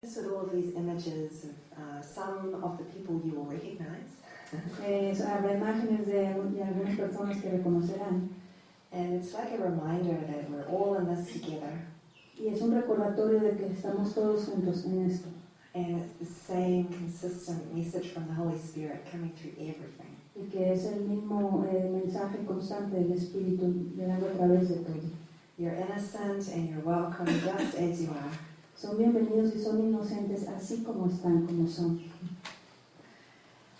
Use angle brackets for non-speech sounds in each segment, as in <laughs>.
With all of these images of uh, some of the people you will recognize. Eh, habrá imágenes de, de algunas personas que reconocerán. And it's like a reminder that we're all in this together. Y es un recordatorio de que estamos todos juntos en esto. And it's the same consistent message from the Holy Spirit coming through everything. Y que es el mismo eh, mensaje constante del Espíritu llegando a través de todo. You're innocent and you're welcome just as you are. Son bienvenidos y son inocentes así como están, como son.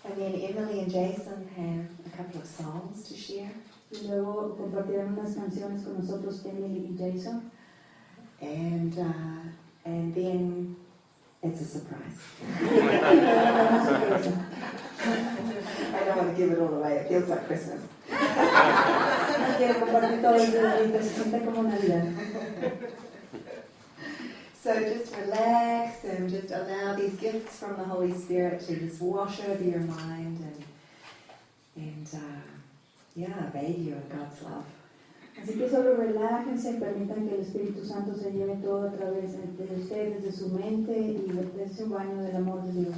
And then Emily and Jason have a couple of songs to share. Y luego compartirán unas canciones con nosotros, Emily y Jason. And, uh, and then it's a surprise. I don't want to give it all away. It feels like Christmas. <laughs> Quiero compartir todo el día, se siente como Navidad. So just relax and just allow these gifts from the Holy Spirit to just wash over your mind and, and uh, yeah, bathe you in God's love. Así que solo relájense, permitan que el Espíritu Santo se lleve todo a través de de ustedes, de su mente y de ese baño del amor de Dios.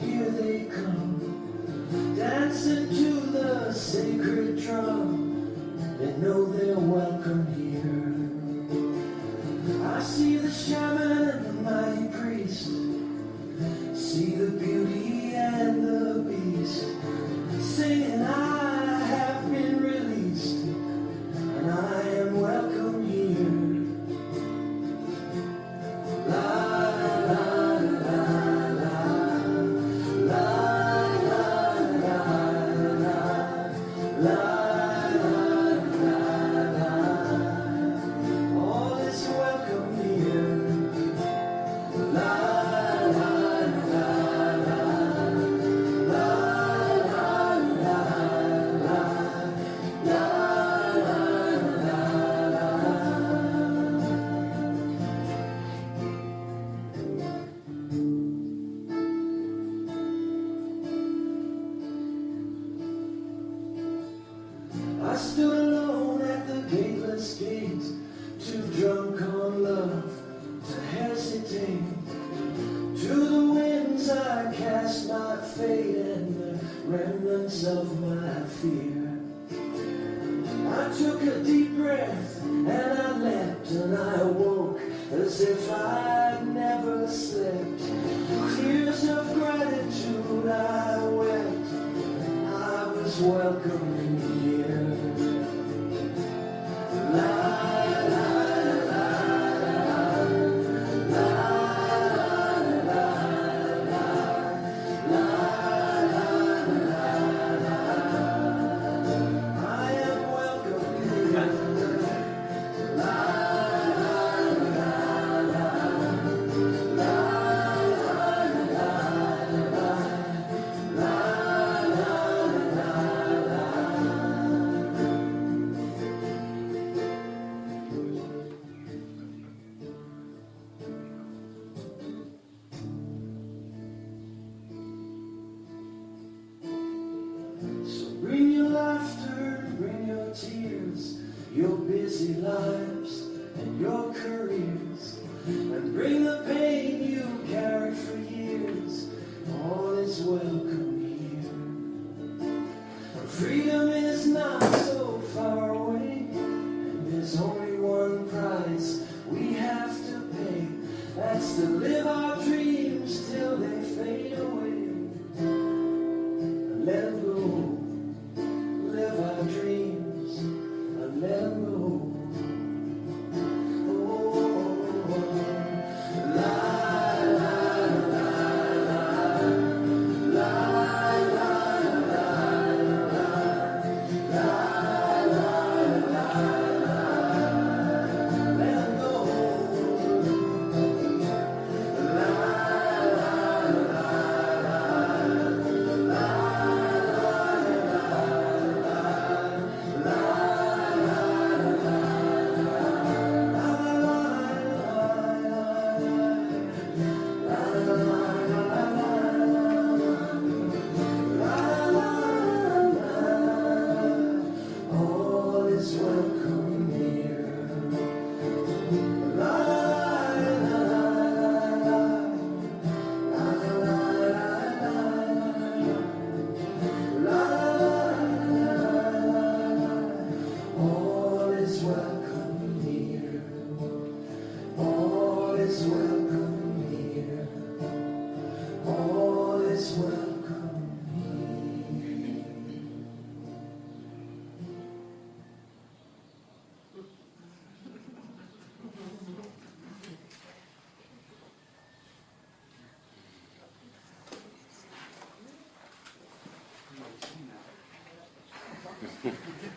here they come, dancing to the sacred drum. They know they're welcome here. I see the shaman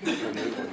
はい。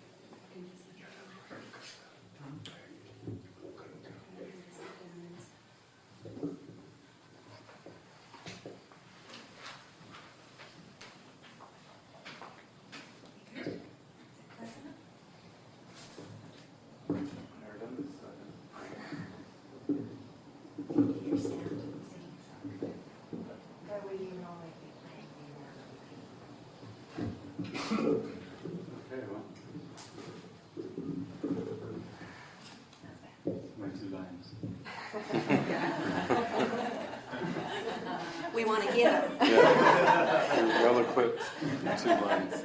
Okay, well, my two lines. We want to hear them. Yeah, you're well equipped, two lines.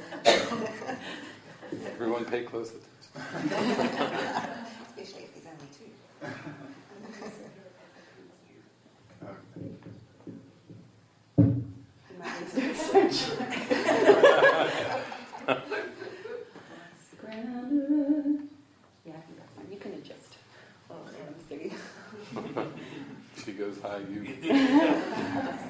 Everyone pay close attention. Especially if there's only two. You might need to do a search. Grounded. Yeah, you can adjust. Oh, yeah, I'm singing. She goes high, you. <laughs> <laughs>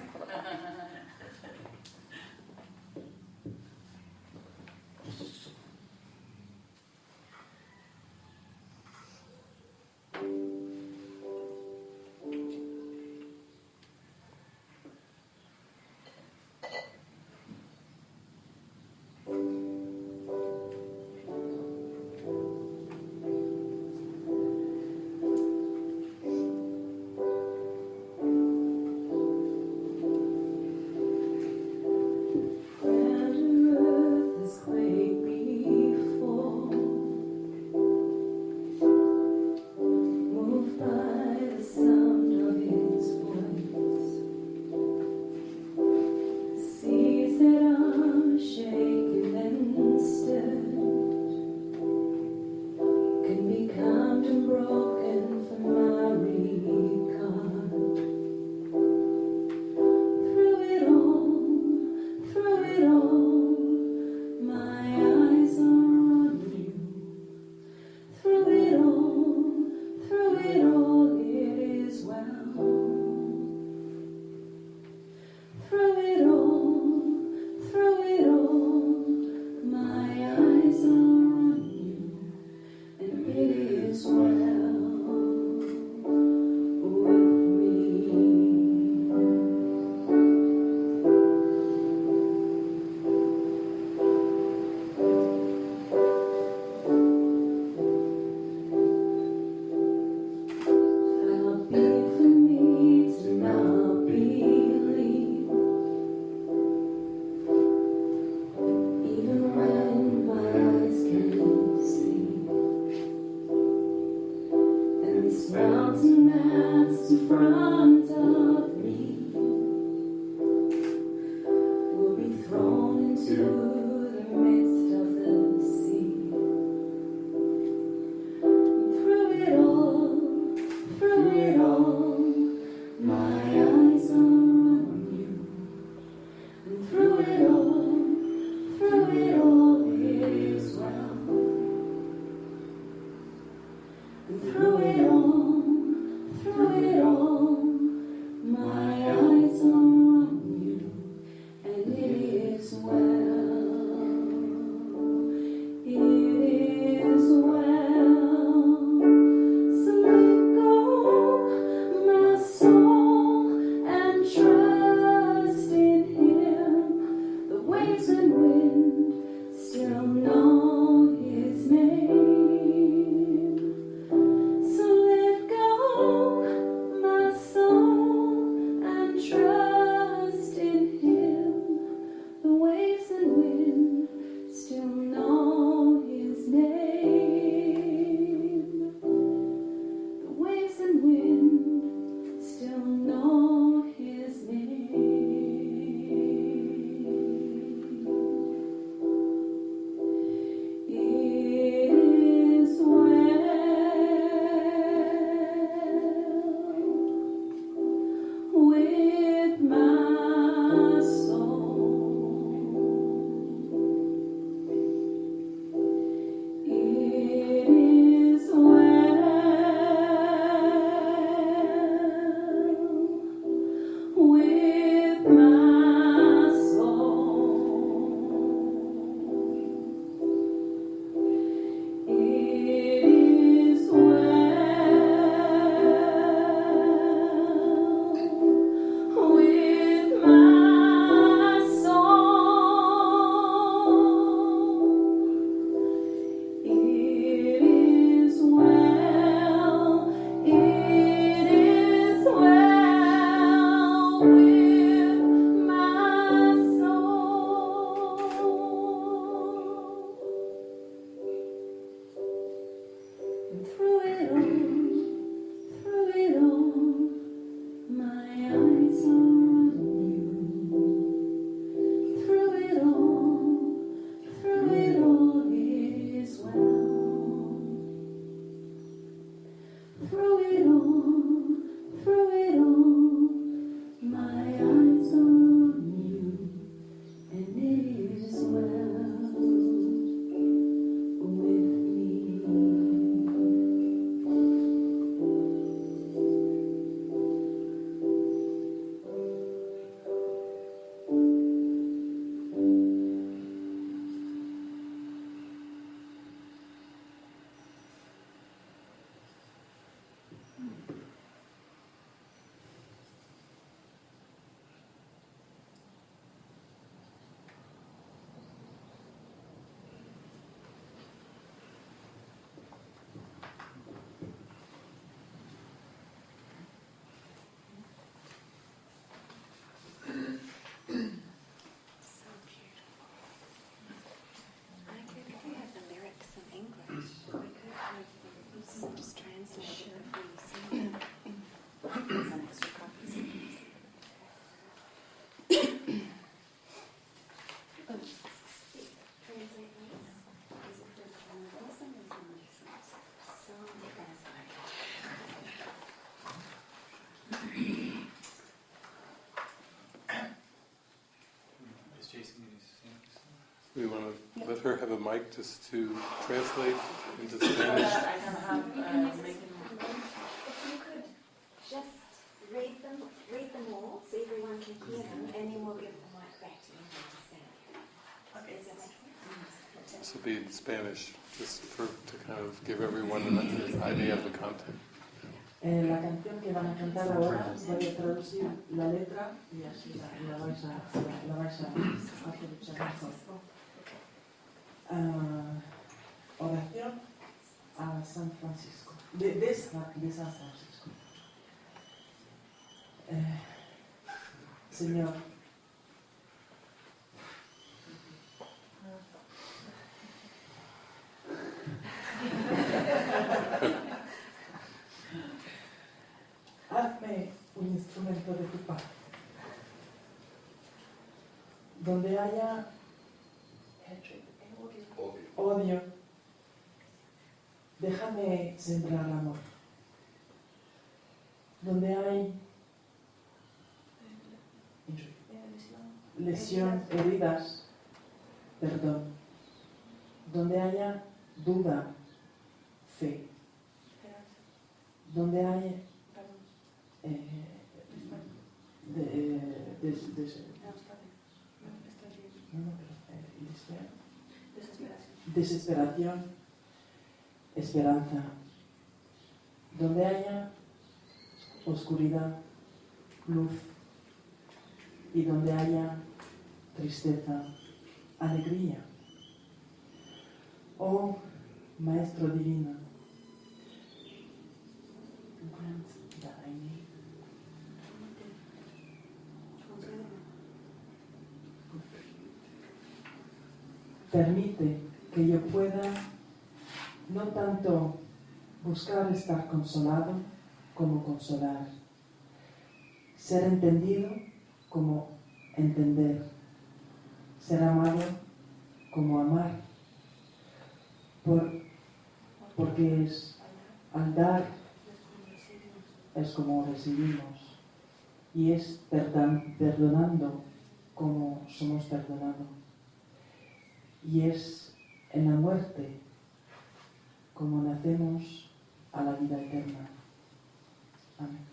We want to let her have a mic just to translate into <laughs> Spanish. I have, uh, If you could just read them, read them all, so everyone can hear them, and then we'll give the mic back to you to sing. Does that? This will be in Spanish, just for, to kind of give everyone an idea of the content. Eh, la canción que van a cantar ahora voy a traducir la letra y así la, la vais a, la, la vais a aprovechar mejor. Ah, oración a San Francisco, de, de San Francisco. Eh, Señor, hazme un instrumento de tu paz. Donde haya odio, déjame sembrar amor. Donde hay lesión, heridas, perdón. Donde haya duda, fe. Donde hay eh, de, eh, des- des- no, no, pero, eh, desespero. Desesperación, esperanza. Donde haya oscuridad, luz. Y donde haya tristeza, alegría. Oh Maestro Divino, permite que yo pueda no tanto buscar estar consolado como consolar, ser entendido como entender, ser amado como amar, por- porque es al dar es como recibimos y es perdonando como somos perdonados y es en la muerte como nacemos a la vida eterna. Amén.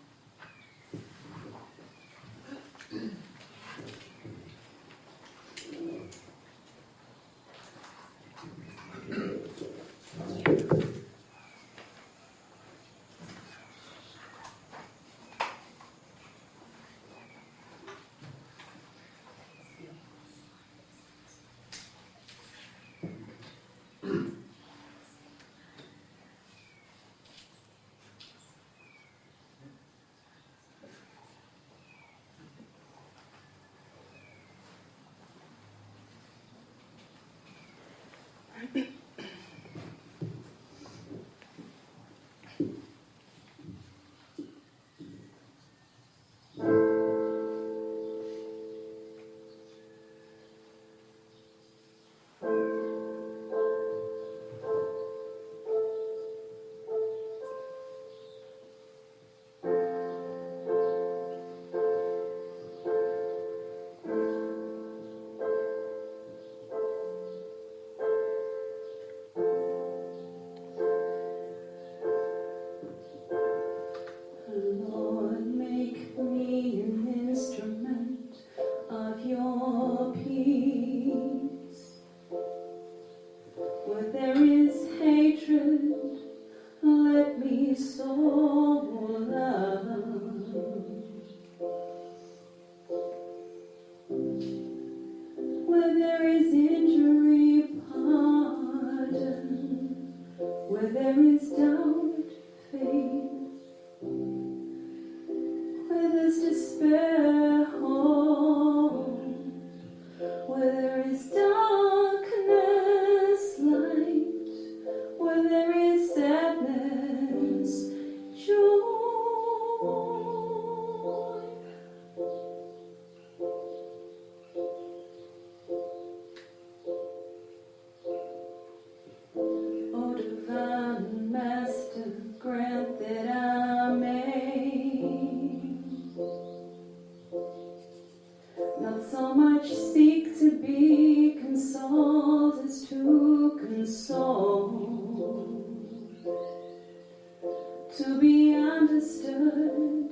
To be understood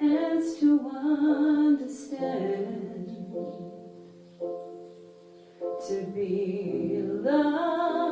as to understand, to be loved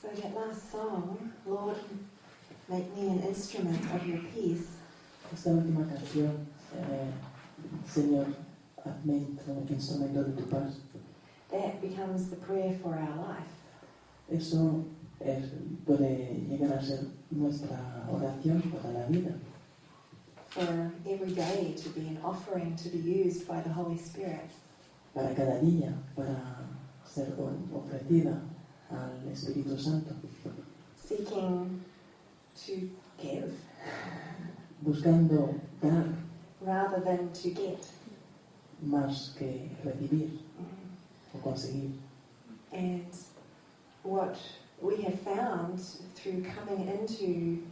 So that last song, Lord, make me an instrument of your peace, Esta última canción, eh, Señor, hazme instru- instrumento de tu paz, that becomes the prayer for our life. eso es- puede llegar a ser nuestra oración para la vida, For every day to be an offering to be used by the Holy Spirit. para cada día, para ser ofrecida al Espíritu Santo, seeking to give buscando dar rather than to get. más que recibir o conseguir. And what we have found through coming into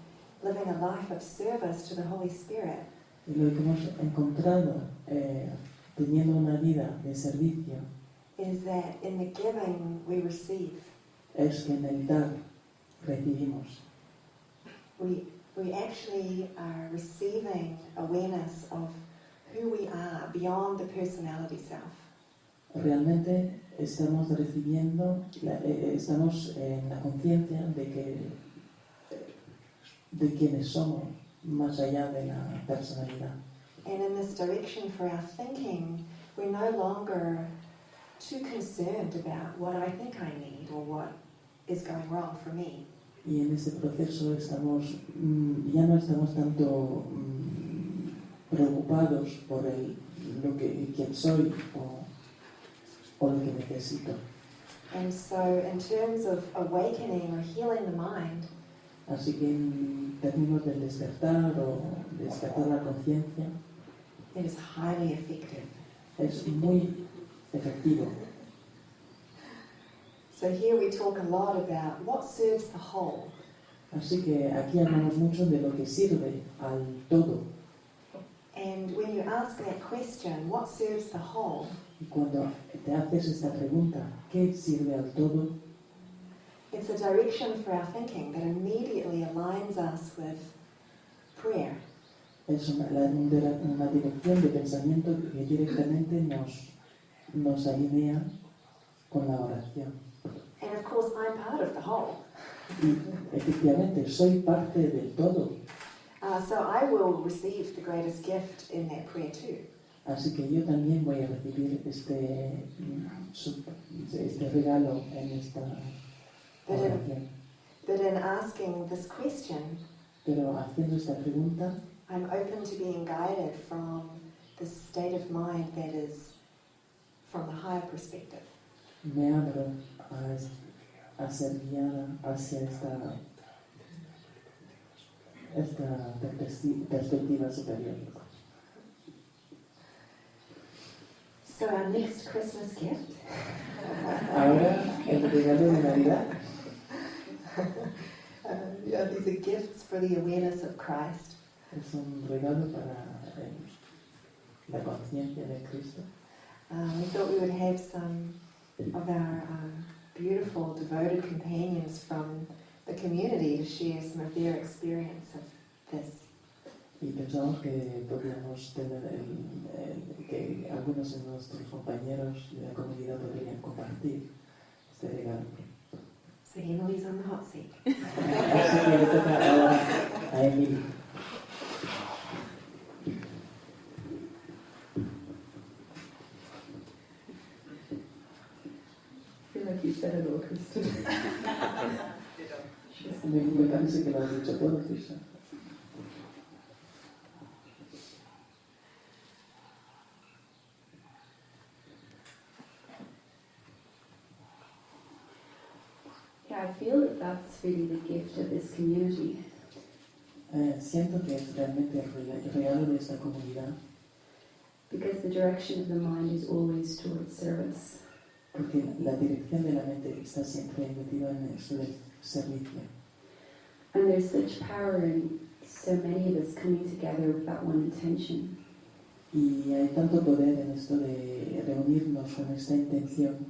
living a life of service to the Holy Spirit Y lo que hemos encontrado eh, teniendo una vida de servicio is that in the giving we receive. Es que en el dar recibimos. We, we actually are receiving awareness of who we are beyond the personality self. Realmente estamos recibiendo, la- eh, estamos en la conciencia de que eh, de quienes somos más allá de la personalidad. And in this direction for our thinking, we're no longer too concerned about what I think I need or what is going wrong for me. Y en ese proceso estamos, mm, ya no estamos tanto mm, preocupados por el, lo que quién soy o, o lo que necesito. And so, in terms of awakening or healing the mind, Así que en términos del despertar o despertar la conciencia, it is highly effective. es muy efectivo. So, here we talk a lot about what serves the whole. Así que aquí hablamos mucho de lo que sirve al todo. And when you ask that question, what serves the whole, Y cuando te haces esta pregunta, ¿qué sirve al todo? it's a direction for our thinking that immediately aligns us with prayer. Es una, una dirección de pensamiento que directamente nos, nos alinea con la oración. And of course, I'm part of the whole. Y efectivamente, soy parte del todo. Uh, so I will receive the greatest gift in that prayer too. Así que yo también voy a recibir este, este regalo en esta But in, oración. but in asking this question, Pero haciendo esta pregunta, I'm open to being guided from the state of mind that is from the higher perspective. me abro a, a ser guiada hacia esta, esta perspecti- perspectiva superior. So our next Christmas gift Ahora, el regalo de Navidad uh, <laughs> yeah, these are gifts for the awareness of Christ. es un regalo para la conciencia de Cristo. Um, we thought we would have some of our um, beautiful, devoted companions from the community to share some of their experience of this. Y pensamos que podríamos tener el- el- que algunos de nuestros compañeros de la comunidad podrían compartir este regalo. So Emily's on the hot seat. <laughs> Así que le toca ahora a Emily. I feel like you said it all, Kristen. Que has dicho Kristen. Yeah, I feel that that's really the gift of this community. Eh, siento que es realmente el regalo de esta comunidad, Because the direction of the mind is always towards service. porque la dirección de la mente está siempre metida en del servicio. And there's such power in so many of us coming together with that one intention. Y hay tanto poder en esto de reunirnos con esta intención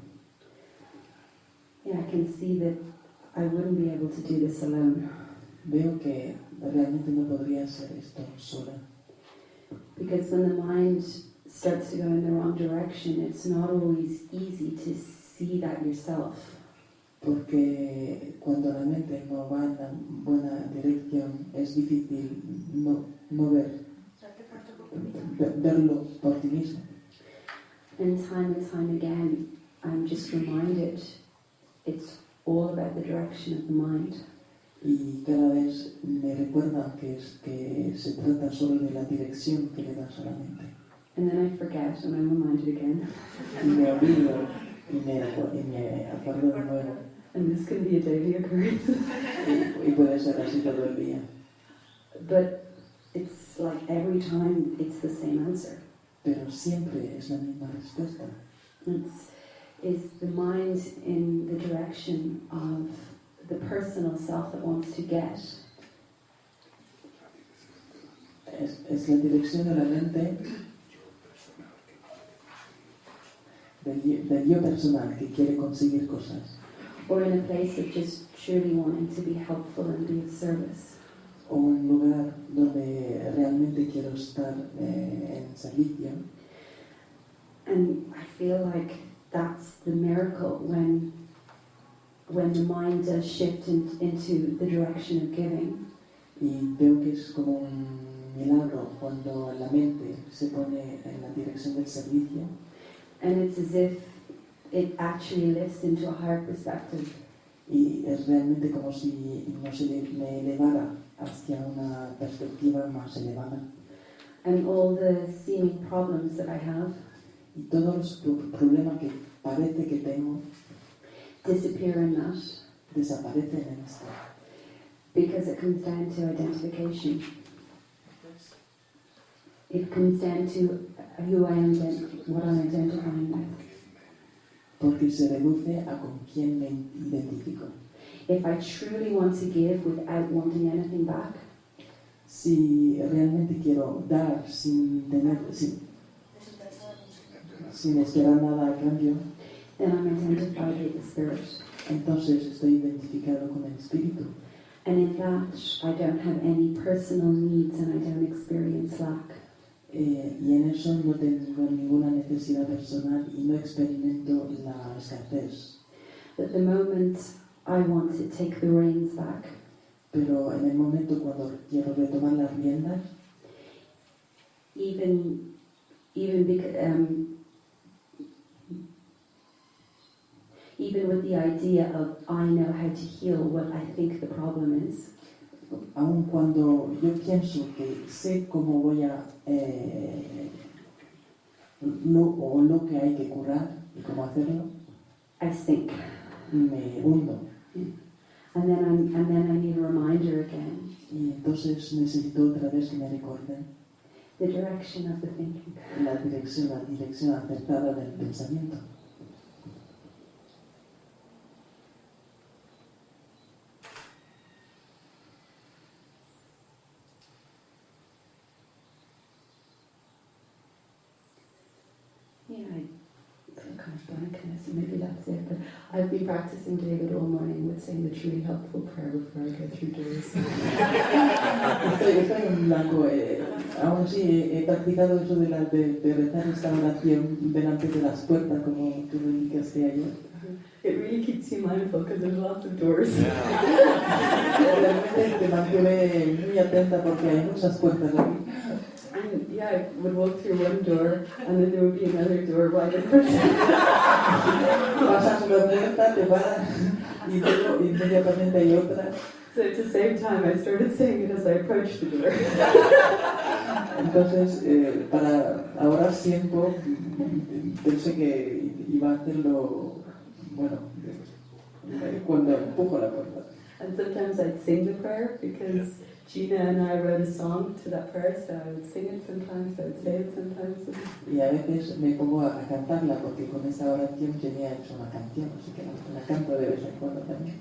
Yeah, I can see that I wouldn't be able to do this alone. Veo que realmente no podría hacer esto sola, Because when the mind starts to go in the wrong direction, it's not always easy to see that yourself. Porque cuando la mente no va en la buena dirección es difícil no, no ver, ver- verlo por ti mismo. And time and time again, I'm just reminded it's all about the direction of the mind. Y cada vez me recuerda que, es, que se trata solo de la dirección que le das a la mente. And then I forget and I'm reminded again. Y me olvido y me, y me acuerdo de nuevo. And this can be a daily occurrence. Y, y puede ser así todo but it's like every time it's the same answer. Pero siempre es la misma respuesta. It's is the mind in the direction of the personal self that wants to get, Es, es la dirección de la mente del, del yo personal que quiere conseguir cosas. Or in a place of just truly wanting to be helpful and be of service. O un lugar donde realmente quiero estar eh, en servicio. And I feel like that's the miracle when when the mind does shift in, into the direction of giving. Y que es como un milagro cuando la mente se pone en la dirección del servicio And it's as if it actually lifts into a higher perspective. y es realmente como si nos me elevara hacia una perspectiva más elevada. And all the seeming problems that I have Y todos los pro- problemas que parece que tengo disappear in that desaparecen en esto. because it comes down to identification. It comes down to who I am, what I'm identifying with. Porque se reduce a con quién me identifico. If I truly want to give without wanting anything back, Si realmente quiero dar sin tener, sin, sin esperar nada a cambio, then I'm identified with the Spirit. entonces estoy identificado con el Espíritu. And in that, I don't have any personal needs and I don't experience lack. Eh, y en eso no tengo ninguna necesidad personal y no experimento la escasez. But the moment I want to take the reins back, Pero en el momento cuando quiero retomar las riendas, even even because um, even with the idea of I know how to heal what I think the problem is, aun cuando yo pienso que sé cómo voy a eh, lo, o lo que hay que curar y cómo hacerlo, I sink, me hundo. and then I'm, and then I need a reminder again, Y entonces necesito otra vez que me recuerden the direction of the thinking. la dirección, la dirección acertada del pensamiento. So maybe that's it. But I've been practicing David all morning with saying the truly helpful prayer before I go through doors. Estoy, estoy en blanco. Aún he, he practicado eso de, la, de, de rezar esta oración delante de las puertas, como tú me indicaste ayer. It really keeps you mindful because there's lots of doors. <laughs> Realmente te mantiene muy atenta porque hay muchas puertas aquí. And yeah, I would walk through one door and then there would be another door right in front of me. Pasas una puerta, te paras y luego inmediatamente hay otra. So at the same time, I started saying it as I approached the door. Entonces, eh, para ahorrar tiempo, pensé que iba a hacerlo, bueno, eh, cuando empujo la puerta. And sometimes I'd sing the prayer because Gina and I wrote a song to that prayer, so I would sing it sometimes, I would say it sometimes. Y a veces me pongo a, a cantarla porque con esa oración tenía hecho una canción, así que la, la canto de vez en cuando también.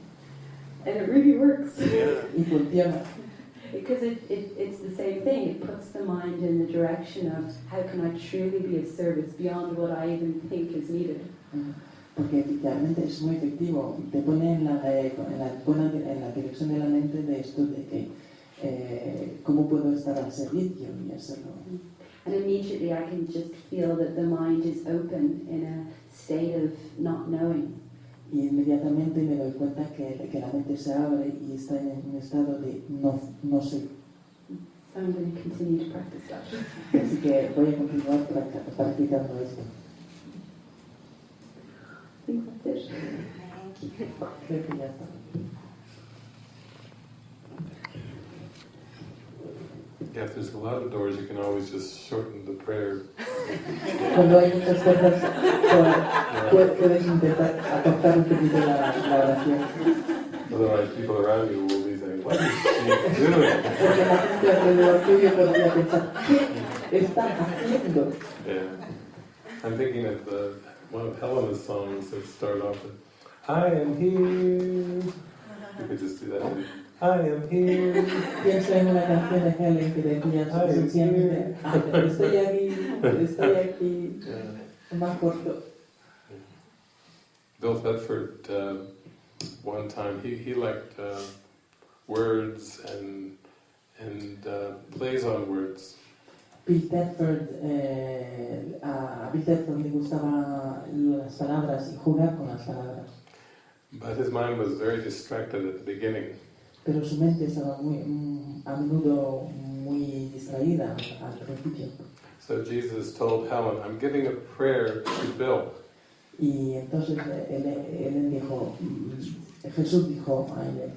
And it really works. Y funciona, Because it, it, it's the same thing. It puts the mind in the direction of how can I truly be of service beyond what I even think is needed. porque realmente es muy efectivo. Te pone en la, eh, en la, pone en la dirección de la mente de esto de que eh, cómo puedo estar al servicio y hacerlo. And immediately I can just feel that the mind is open in a state of not knowing. Y inmediatamente me doy cuenta que, que la mente se abre y está en un estado de no, no sé. So I'm going to continue to practice that. Así que voy a continuar practicando esto. I think that's it. Thank you. Creo que ya está. If there's a lot of doors, you can always just shorten the prayer. Cuando hay muchas cosas, puedes intentar acortar un poquito la, la oración. Otherwise, people around you will be saying, What is she doing? Porque la gente alrededor tuyo podría pensar, ¿qué está haciendo? Yeah. I'm thinking of the, one of Helena's songs that start off with, I am here. You could just do that. I am here. Pienso en una canción de Helen que decía Ay, sencillamente, "Ah, estoy aquí, estoy aquí, Yeah. más corto. Bill Thetford, uh, one time, he, he liked uh, words and, and uh, plays on words. Bill Thetford, eh, a Bill Thetford le gustaban las palabras y jugar con las palabras, But his mind was very distracted at the beginning. Pero su mente estaba muy, mm, a menudo muy distraída al principio. So Jesus told Helen, I'm giving a prayer to Bill. Y entonces él, él dijo, mm, Jesús dijo a él,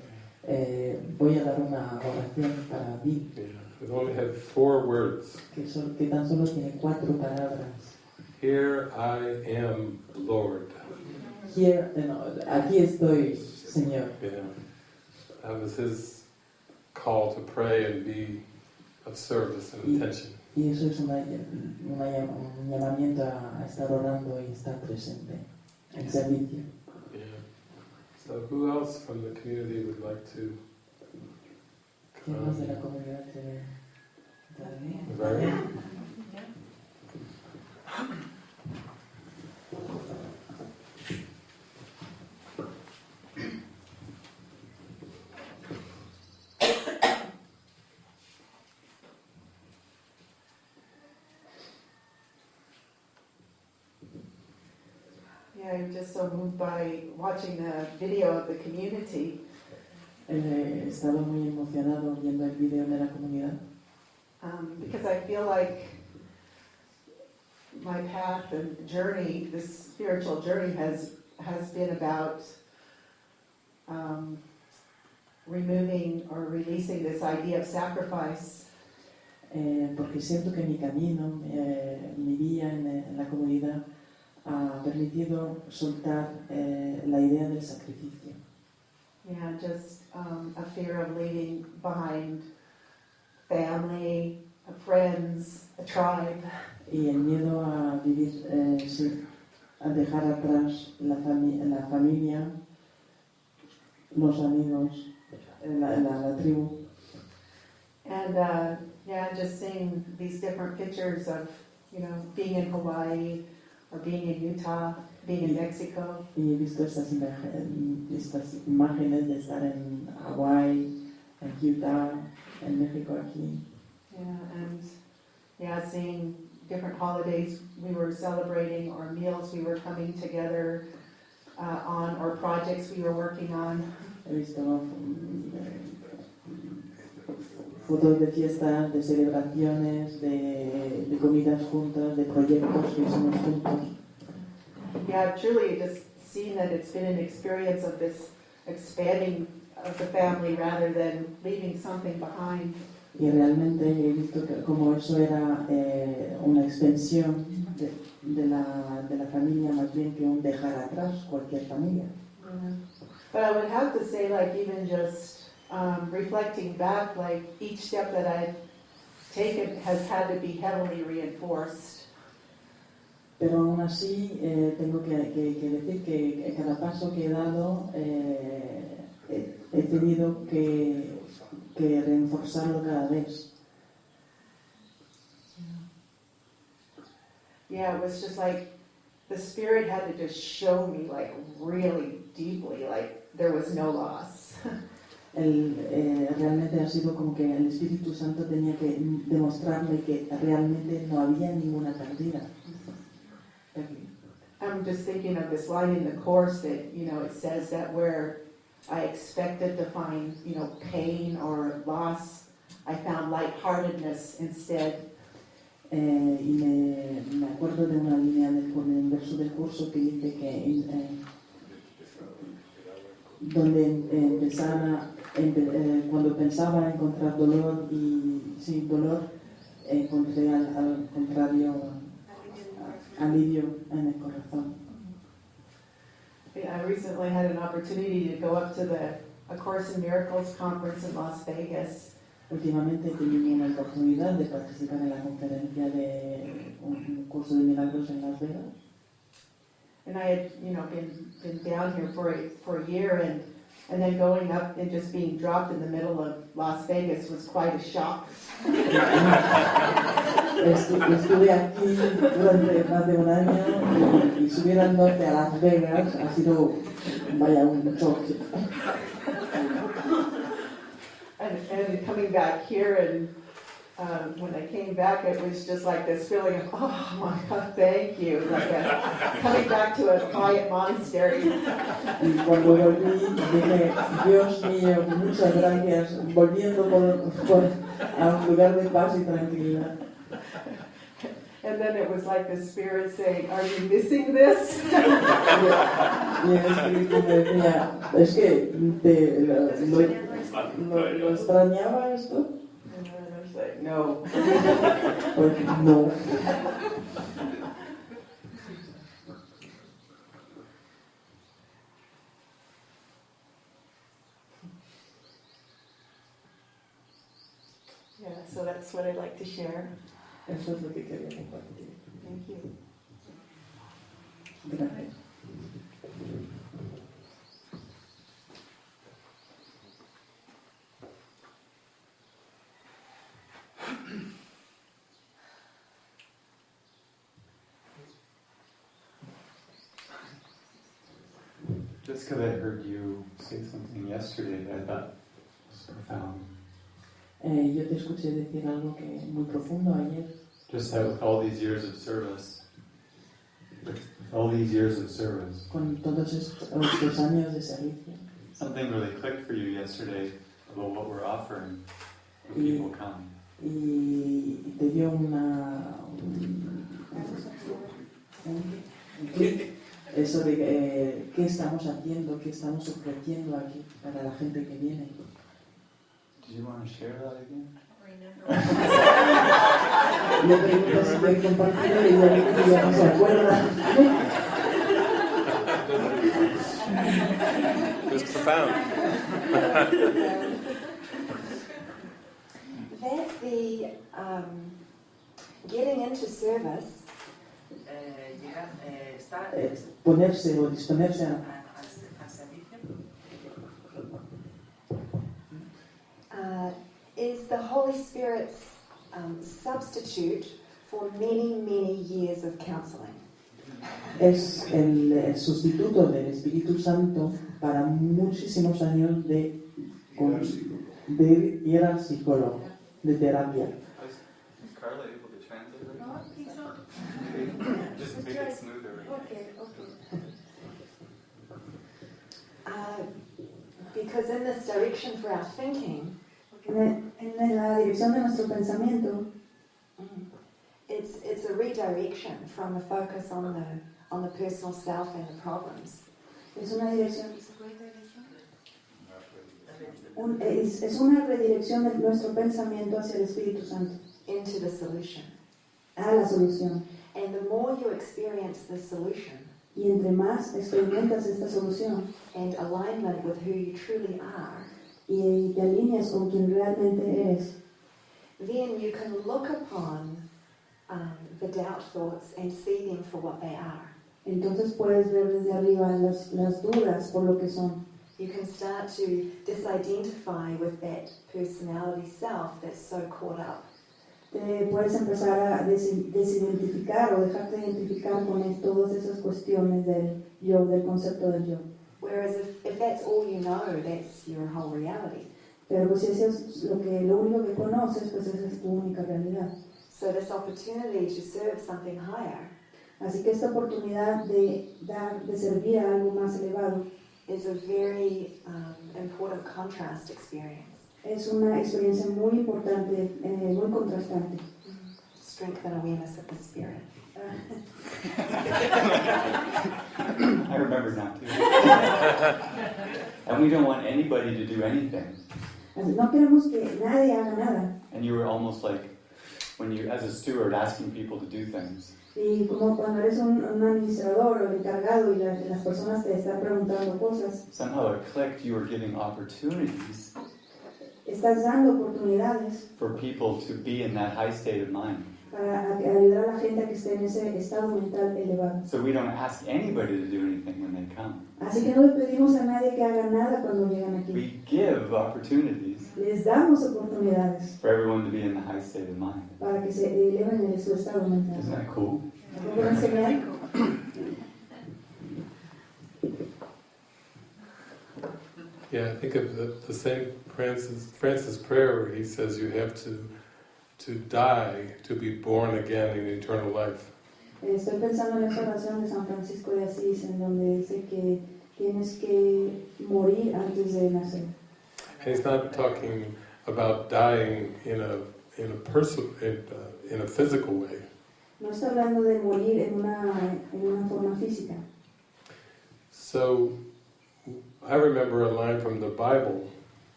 eh, voy a dar una oración para Yeah. It only had four words. que, sol- que tan solo tiene cuatro palabras. Here I am, Lord. Here, eh, no, aquí estoy, Señor. Yeah. That was his call to pray and be of service and attention. Y eso es una, una un llamamiento a, a estar orando y estar presente en servicio. Yeah. So who else from the community would like to? ¿Quién más de la comunidad quiere intervenir? Valerie? Yeah, I'm just so moved by watching the video of the community. Eh, He estado muy emocionado viendo el vídeo de la comunidad Um, because I feel like my path and journey, this spiritual journey, has has been about um, removing or releasing this idea of sacrifice. eh, porque siento que mi camino, eh, mi vida en, en la comunidad ha permitido soltar eh, la idea del sacrificio. Yeah, just um, a fear of leaving behind family, friends, a tribe. Y el miedo a vivir, eh, sí, a dejar atrás la, fami- la familia, los amigos, la, la, la tribu. And uh, yeah, just seeing these different pictures of, you know, being in Hawaii or being in Utah, being in Mexico. Y he visto estas, estas imágenes de estar en Hawái, en Utah, en México aquí. Yeah, and yeah, seeing different holidays we were celebrating or meals we were coming together uh, on or projects we were working on. He visto fotos de fiestas, de celebraciones, de, de comidas juntas, de proyectos que hicimos juntos. Yeah, truly just seeing that it's been an experience of this expanding of the family rather than leaving something behind. Y realmente he visto que como eso era eh, una extensión de, de la, de la familia más bien que un dejar atrás cualquier familia. But I would have to say, like, even just um, reflecting back, like, each step that I've taken has had to be heavily reinforced. Pero aún así eh, tengo que, que- que decir que, que cada paso que he dado eh, he, he tenido que, que reforzarlo cada vez. Yeah, it was just like the spirit had to just show me, like, really deeply, like, there was no loss. <laughs> El, eh, realmente ha sido como que el Espíritu Santo tenía que demostrarme que realmente no había ninguna pérdida. I'm just thinking of this line in the course that, you know, it says that where I expected to find, you know, pain or loss, I found lightheartedness instead. Eh, y me, me acuerdo de una línea del, el verso del curso que dice que eh, donde empezara, empe- eh, cuando pensaba encontrar dolor y sí, dolor, encontré al, al contrario alivio en el corazón. I recently had an opportunity to go up to the A Course in Miracles conference in Las Vegas. Últimamente he tenido una oportunidad de participar en la conferencia de un, un curso de milagros en Las Vegas. And I had, you know, been, been down here for a, for a year and, and then going up and just being dropped in the middle of Las Vegas was quite a shock. Estu- Estuve aquí durante más de un año y, y subir al norte a Las Vegas ha sido, vaya, un choque. And, and coming back here and, um, when I came back, it was just like this feeling of, oh <laughs> my God, thank you. Like a, coming back to a quiet monastery. Y cuando volví dije, Dios mío, muchas gracias, volviendo por, por- a un lugar de paz y tranquilidad. And then it was like the spirit saying, are you missing this? Y el espíritu me decía, es que te, lo, lo- lo- lo extrañaba esto. And was like, no. Pues <laughs> no. Yeah, so that's what I'd like to share. Eso es lo que quería compartir. Thank you. Gracias. Just because I heard you say something yesterday that I thought was profound. Eh, yo te escuché decir algo que muy profundo ayer. Just that with all these years of service, with all these years of service, con todos estos, estos años de servicio. something really clicked for you yesterday about what we're offering when people come. Y te dio una. un- un- un clic, eso de eh, qué estamos haciendo, qué estamos ofreciendo aquí para la gente que viene. Did you want to share that again? Le preguntas si quiere compartirlo y ya dice que ya no se acuerda. It was profound. That the um, getting into service Eh, llegar, eh, estar, eh, ponerse o disponerse a, a- a servicio uh, is the Holy Spirit's um, substitute for many, many years of counseling. es el, el sustituto del Espíritu Santo para muchísimos años de, con- de ir al psicólogo, de terapia. Just make it smoother. Uh, because in this direction for our thinking, En, en la dirección de nuestro pensamiento mm, it's, it's a redirection from the focus on the, on the personal self and the problems es una dirección, un- es, es una redirección de nuestro pensamiento hacia el Espíritu Santo, into the solution. a la solución. And the more you experience the solution Y entre más experimentas esta solución and alignment with who you truly are, y te alineas con quien realmente eres, then you can look upon um, the doubt thoughts and see them for what they are. entonces puedes ver desde arriba las, las dudas por lo que son. You can start to disidentify with that personality self that's so caught up. Te puedes empezar a des- desidentificar o dejarte identificar con es- todas esas cuestiones del yo, del concepto del yo. Whereas if, if that's all you know, that's your whole reality. Pero pues si eso es lo, que, lo único que conoces, pues esa es tu única realidad. So this opportunity to serve something higher Así que esta oportunidad de dar, de servir a algo más elevado, is a very um, important contrast experience. Es una experiencia muy importante, eh, muy contrastante. Strength and awareness of the spirit. <laughs> I remember now too. and we don't want anybody to do anything. No queremos que nadie haga nada. And you were almost like when you, as a steward, asking people to do things. Y como cuando eres un, un administrador o encargado y la- las personas te están preguntando cosas, Somehow it clicked. You were giving opportunities estás dando oportunidades for people to be in that high state of mind. para ayudar a la gente a que esté en ese estado mental elevado. So we don't ask anybody to do anything when they come. Así que no le pedimos a nadie que haga nada cuando llegan aquí. We give opportunities Les damos oportunidades for everyone to be in the high state of mind. para que se eleven en su estado Isn't mental. that cool? ¿No puedo enseñar? Yeah, I think of the, the Saint Francis Francis prayer where he says you have to to die to be born again in eternal life. Estoy pensando en esa oración de San Francisco de Asís, en donde dice que tienes que morir antes de nacer. And he's not talking about dying in a in a person in, uh, in a physical way. No está hablando de morir en una, en una forma física. So I remember a line from the Bible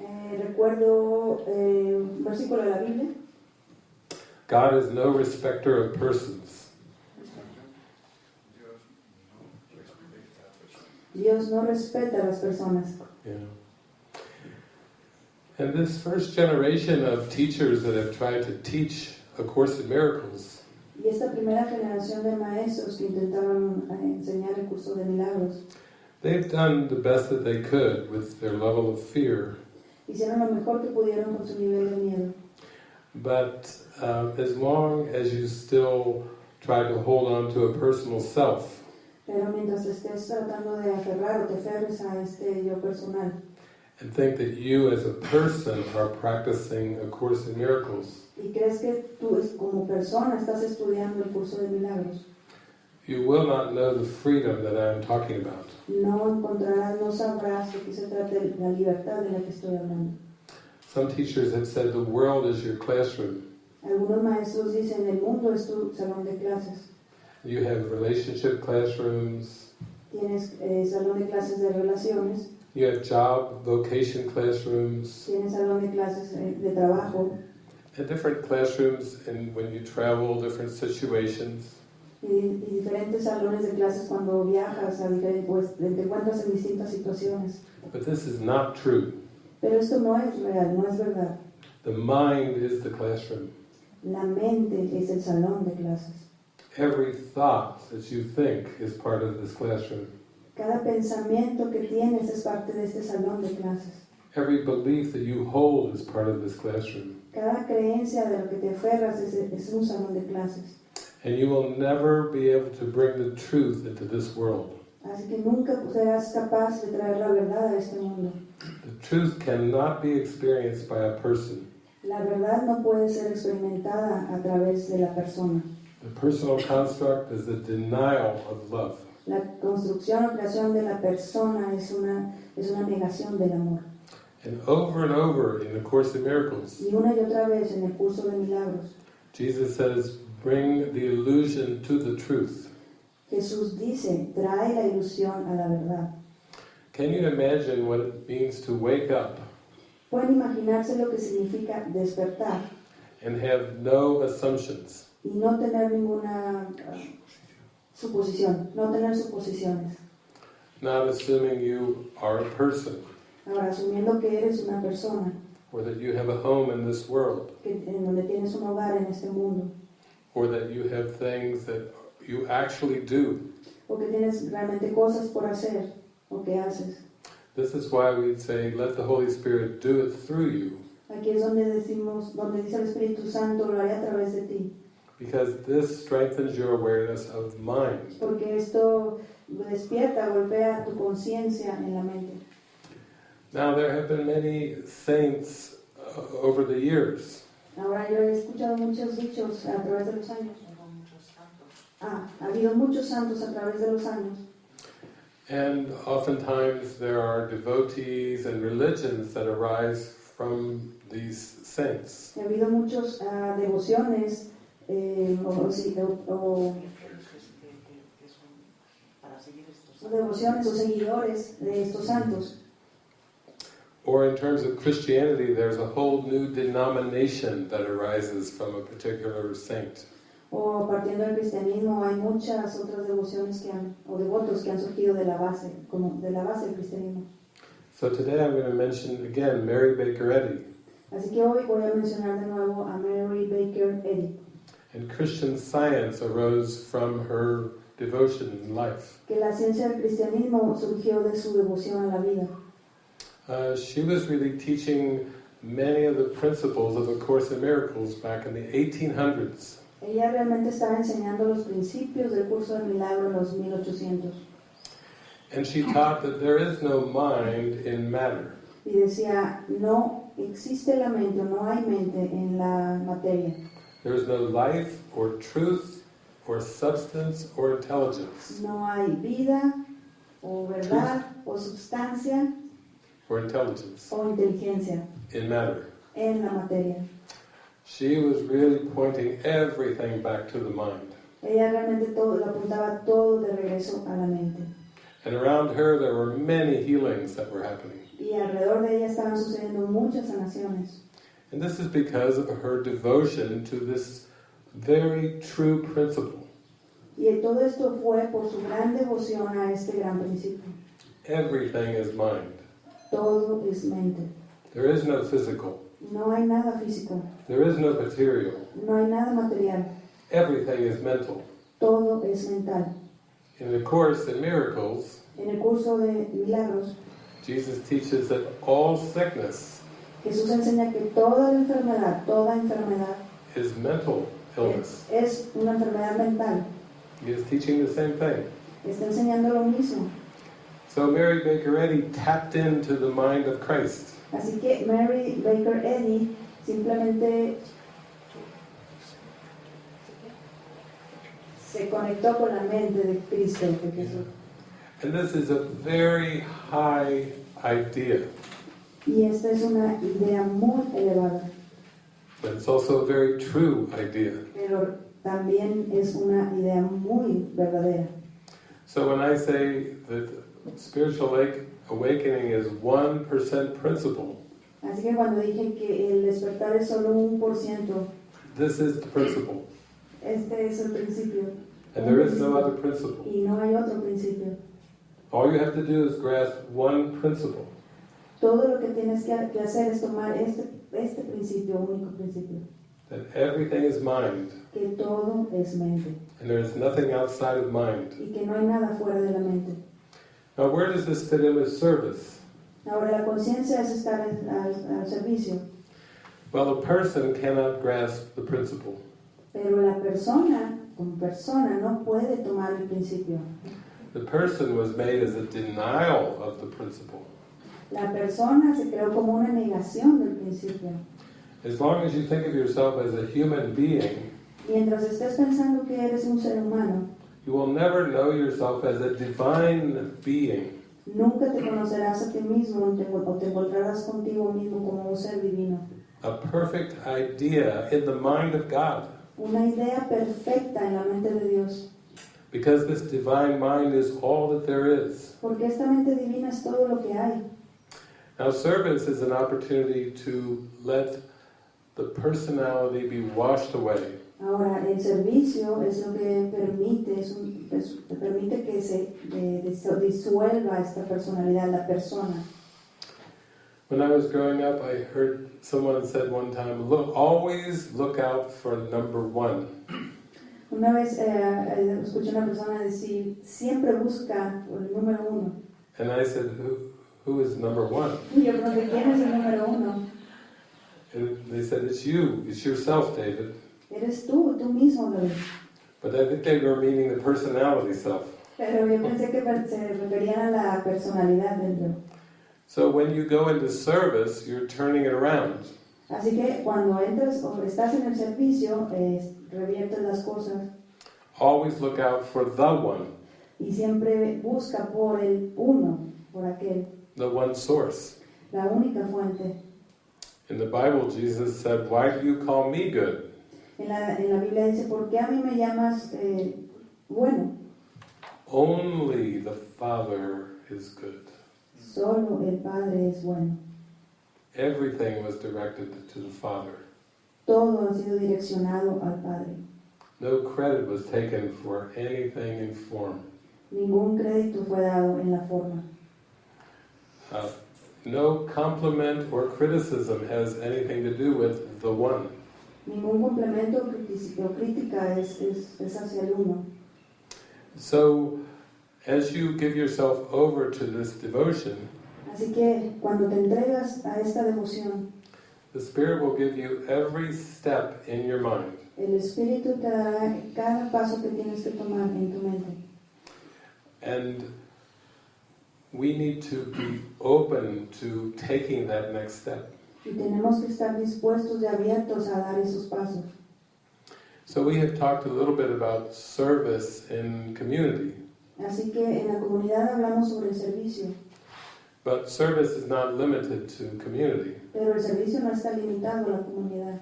Eh, recuerdo eh, un versículo de la Biblia. God is no respecter of persons. Dios no respeta a las personas. Yeah. And this first generation of teachers that have tried to teach A Course in Miracles Y esta primera generación de maestros que intentaron eh, enseñar el curso de milagros They've done the best that they could with their level of fear, hicieron lo mejor que pudieron con su nivel de miedo. but uh, as long as you still try to hold on to a personal self, Pero mientras estés tratando de aferrar o te aferres a este yo personal and think that you as a person are practicing A Course in Miracles, y crees que tú como persona estás estudiando el curso de milagros, you will not know the freedom that I'm talking about. No encontrarás, no sabrás de qué se trata la libertad de la que estoy hablando. Some teachers have said the world is your classroom. Algunos maestros dicen el mundo es tu salón de clases. You have relationship classrooms, Tienes eh, salón de clases de relaciones, you have job vocation classrooms, tienes salón de clases eh, de trabajo and different classrooms and when you travel, different situations. Y, y diferentes salones de clases cuando viajas a diferentes, pues te encuentras en distintas situaciones. But this is not true. Pero esto no es real, no es verdad. The mind is the classroom. La mente es el salón de clases. Every thought that you think is part of this classroom. Cada pensamiento que tienes es parte de este salón de clases. Every belief that you hold is part of this classroom. Cada creencia de lo que te aferras es, es un salón de clases. And you will never be able to bring the truth into this world. Así que nunca serás capaz de traer la verdad a este mundo. The truth cannot be experienced by a person. La verdad no puede ser experimentada a través de la persona. The personal construct is the denial of love. La construcción o creación de la persona es una, es una negación del amor. And over and over in the Course of Miracles, Y una y otra vez en el curso de milagros, Jesus says, bring the illusion to the truth. Jesús dice, trae la ilusión a la verdad. Can you imagine what it means to wake up Pueden imaginarse lo que significa despertar and have no assumptions? y no tener ninguna suposición, no tener suposiciones. Not assuming you are a person Ahora, asumiendo que eres una persona, or that you have a home in this world que, en donde tienes un hogar en este mundo, or that you have things that you actually do. o que tienes realmente cosas por hacer, o que haces. This is why we say, let the Holy Spirit do it through you, Aquí es donde decimos, donde dice el Espíritu Santo, lo haré a través de ti, because this strengthens your awareness of mind. porque esto despierta, golpea tu conciencia en la mente. Now, there have been many saints uh, over the years, Ahora yo he escuchado muchos dichos a través de los años. Ah, ha habido muchos santos a través de los años And oftentimes there are devotees and religions that arise from these saints. Ha habido muchas devociones eh, o, o- o- o devociones o seguidores de estos santos. Or in terms of Christianity, there's a whole new denomination that arises from a particular saint. O partiendo del cristianismo hay muchas otras devociones que han, o devotos que han surgido de la base, como de la base del cristianismo. So today I'm going to mention again Mary Baker Eddy. Así que hoy voy a mencionar de nuevo a Mary Baker Eddy, And Christian science arose from her devotion in life. que la ciencia del cristianismo surgió de su devoción a la vida. Uh, she was really teaching many of the principles of A Course in Miracles back in the 1800s. Ella realmente estaba enseñando los principios del curso del milagro en los 1800 And she taught that there is no mind in matter. y decía, no existe la mente no hay mente en la materia. There is no life or truth or substance or intelligence No hay vida o verdad o sustancia or intelligence o inteligencia in matter. en la materia. She was really pointing everything back to the mind. Ella realmente todo, lo apuntaba todo de regreso a la mente. And around her there were many healings that were happening. Y alrededor de ella estaban sucediendo muchas sanaciones. And this is because of her devotion to this very true principle. Y todo esto fue por su gran devoción a este gran principio. Everything is mind. Todo es mente. There is no physical. No hay nada físico. There is no material. No hay nada material. Everything is mental. Todo es mental. In the Course in Miracles, En el curso de milagros, Jesus teaches that all sickness Jesús enseña que toda la enfermedad, toda enfermedad is mental illness. es, es una enfermedad mental. He is teaching the same thing. Está enseñando lo mismo. So Mary Baker Eddy tapped into the mind of Christ. Así que Mary Baker Eddy simplemente se conectó con la mente de Cristo, de Jesús. And this is a very high idea, Y esta es una idea muy elevada, but it's also a very true idea. pero también es una idea muy verdadera. So when I say that spiritual awake- awakening is 1% principle, Así que cuando dije que el despertar es solo un por ciento, this is the principle. este es el principio. And there is no other principle. Y no hay otro principio. All you have to do is grasp one principle. Todo lo que tienes que, que hacer es tomar este, este principio, único principio, That everything is mind, que todo es mente and there is nothing outside of mind. y que no hay nada fuera de la mente. Now, where does this fit in with service? Ahora, la conciencia es estar al, al servicio, Well, a person cannot grasp the principle. pero la persona, como persona, no puede tomar el principio. The person was made as a denial of the principle. La persona se creó como una negación del principio. As long as you think of yourself as a human being, Mientras estés pensando que eres un ser humano, you will never know yourself as a divine being. nunca te conocerás a ti mismo o te, encontrarás contigo mismo como un ser divino. A perfect idea in the mind of God. Una idea perfecta en la mente de Dios. Because this divine mind is all that there is. Porque esta mente divina es todo lo que hay. Now, service is an opportunity to let the personality be washed away. Ahora, el servicio es lo que permite, es un- es- permite que se eh, dis- disuelva esta personalidad, la persona. When I was growing up, I heard someone said one time, "Look, always look out for number one." Una vez eh, eh, escuché una persona decir, siempre busca el número uno. And I said, "Who, who is number one?" Y yo pregunté, ¿quién es el número uno? And they said, "It's you. It's yourself, David." Eres tú, tú mismo, David. But I think they were meaning the personality self. Pero yo pensé que se referían a la personalidad del. So when you go into service, you're turning it around. Así que cuando entras o estás en el servicio, eh, reviertes las cosas. Always look out for the one, y siempre busca por el uno, por aquel, the one source. la única fuente. In the Bible, Jesus said, Why do you call me good? En la, en la Biblia dice, ¿por qué a mí me llamas eh, bueno? Only the Father is good. Solo el Padre es bueno. Everything was directed to the Father. Todo ha sido direccionado al Padre. No credit was taken for anything in form. Ningún crédito fue dado en la forma. Uh, no compliment or criticism has anything to do with the one. Ningún complemento o crítica es, es, es hacia el uno. So, as you give yourself over to this devotion, Así que cuando te entregas a esta devoción, the Spirit will give you every step in your mind. el Espíritu te dará cada paso que tienes que tomar en tu mente. And we need to be open to taking that next step. Y tenemos que estar dispuestos y abiertos a dar esos pasos. So, we have talked a little bit about service in community, Así que en la comunidad hablamos sobre el servicio, but service is not limited to community. pero el servicio no está limitado a la comunidad.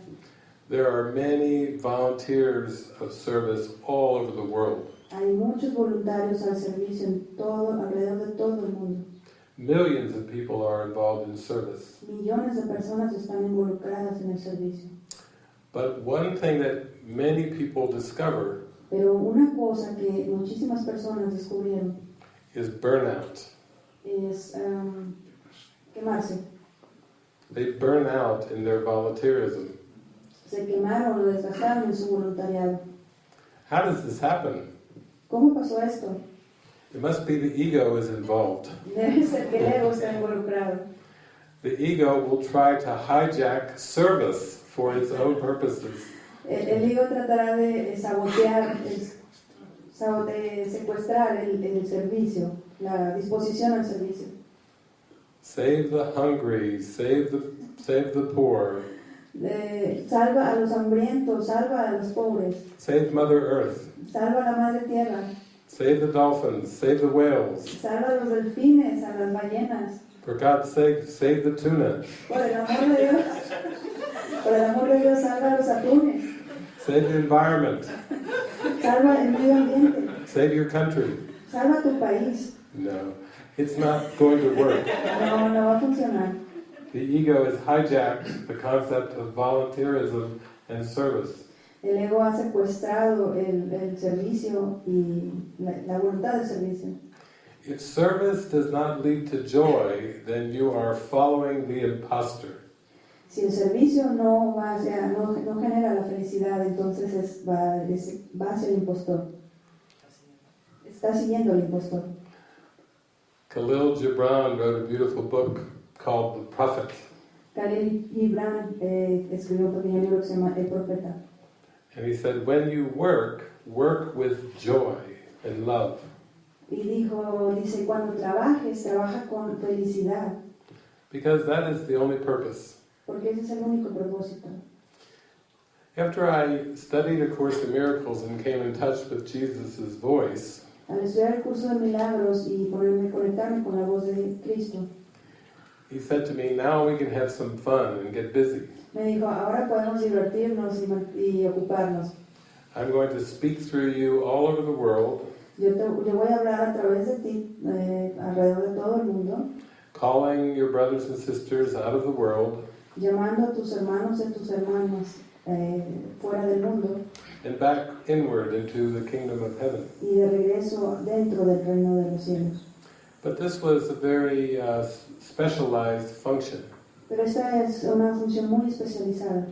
There are many volunteers of service all over the world. Hay muchos voluntarios al servicio en todo, alrededor de todo el mundo. Millions of people are involved in service. Millones de personas están involucradas en el servicio. But one thing that many people discover Pero una cosa que muchísimas personas descubrieron is burnout. es um, quemarse. They burn out in their volunteerism. Se quemaron o desgastaron en su voluntariado. How does this happen? ¿Cómo pasó esto? It must be the ego is involved. Debe ser que el ego está involucrado. The ego will try to hijack service for its own purposes. El, ego tratará de sabotear, es- sabote- secuestrar el, el servicio, la disposición al servicio. Save the hungry, save the, save the poor, salva a los hambrientos, salva a los pobres, save Mother Earth, salva a la madre tierra, save the dolphins, save the whales. salva los delfines, a las ballenas. For God's sake, save the tuna, Por el amor de Dios, por el amor de Dios, salva los atunes, save the environment, salva el medio ambiente, save your country. salva tu país. No, it's not going to work. No, no va a funcionar. The ego has hijacked the concept of volunteerism and service. El ego ha secuestrado el, el servicio y la, la voluntad del servicio. If service does not lead to joy, then you are following the imposter. Si el servicio no, va hacia, no, no genera la felicidad, entonces es, va, es- va hacia el impostor. Está siguiendo al impostor. Khalil Gibran wrote a beautiful book called The Prophet. Khalil Gibran eh, escribió un pequeño libro que se llama El Profeta. And he said, when you work, work with joy and love. Y dijo, dice, cuando trabajes, trabaja con felicidad, Because that is the only purpose. porque ese es el único propósito. After I studied A Course in Miracles and came in touch with Jesus' voice, Al estudiar el curso de milagros y ponerme, conectarme con la voz de Cristo, he said to me, now we can have some fun and get busy. Me dijo, ahora podemos divertirnos y, ocuparnos. I'm going to speak through you all over the world, Yo, te, yo voy a hablar a través de ti, eh, alrededor de todo el mundo, calling your brothers and sisters out of the world llamando a tus hermanos y tus hermanas eh, fuera del mundo and back inward into the kingdom of heaven. y de regreso dentro del reino de los cielos. But this was a very uh, specialized function. Pero esta es una función muy especializada.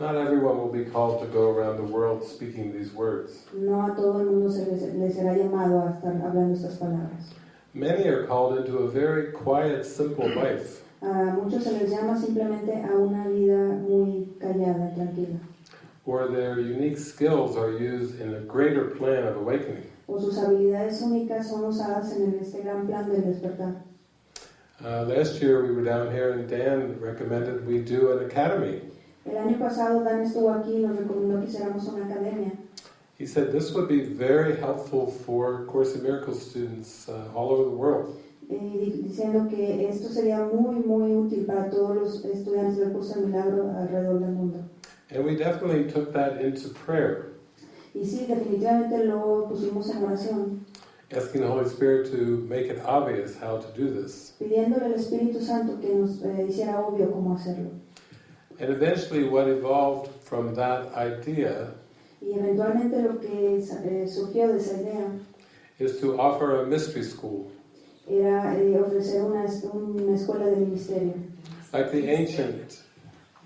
Not everyone will be called to go around the world speaking these words. No a todo el mundo se les será llamado a estar hablando estas palabras. Many are called into a very quiet, simple life. A muchos se les llama simplemente a una vida muy callada y tranquila. or their unique skills are used in a greater plan of awakening. O sus habilidades únicas son usadas en este gran plan del despertar. Uh, last year we were down here and Dan recommended we do an academy. El año pasado Dan estuvo aquí y nos recomendó que hiciéramos una academia. he said this would be very helpful for Course in Miracles students uh, all over the world. diciendo que esto sería muy, muy útil para todos los estudiantes del curso de milagro alrededor del mundo. And we definitely took that into prayer, Y sí, definitivamente lo pusimos en oración, asking the Holy Spirit to make it obvious how to do this. pidiéndole al Espíritu Santo que nos eh, hiciera obvio cómo hacerlo. And eventually, what evolved from that idea Y eventualmente lo que eh, surgió de esa idea is to offer a mystery school, era eh, ofrecer una, una escuela de misterio. like the ancient,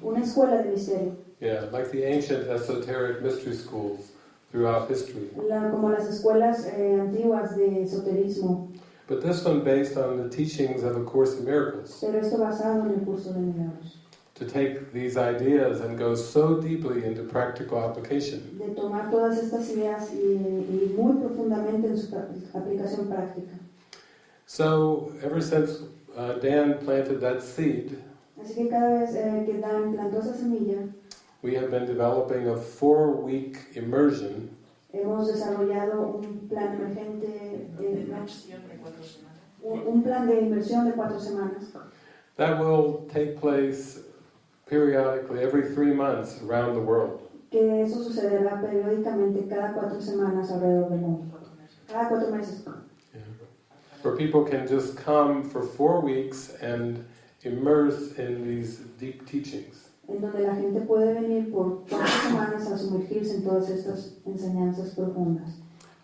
Una escuela de misterio, yeah, like the ancient esoteric mystery schools throughout history. la- como las escuelas eh, antiguas de esoterismo, But this one based on the teachings of A Course in Miracles. pero esto basado en el curso de milagros. To take these ideas and go so deeply into practical application. De tomar todas estas ideas y, y muy profundamente en su aplicación práctica. So, ever since uh, Dan planted that seed, Así que cada vez eh, que Dan plantó esa semilla, we have been developing a four week immersion hemos desarrollado un plan emergente, un, un plan de inversión de cuatro semanas that will take place periodically every three months around the world. que eso sucederá periódicamente cada cuatro semanas alrededor del mundo. Cada cuatro meses. Where people can just come for four weeks and immerse in these deep teachings. En donde la gente puede venir por cuatro semanas a sumergirse en todas estas enseñanzas profundas.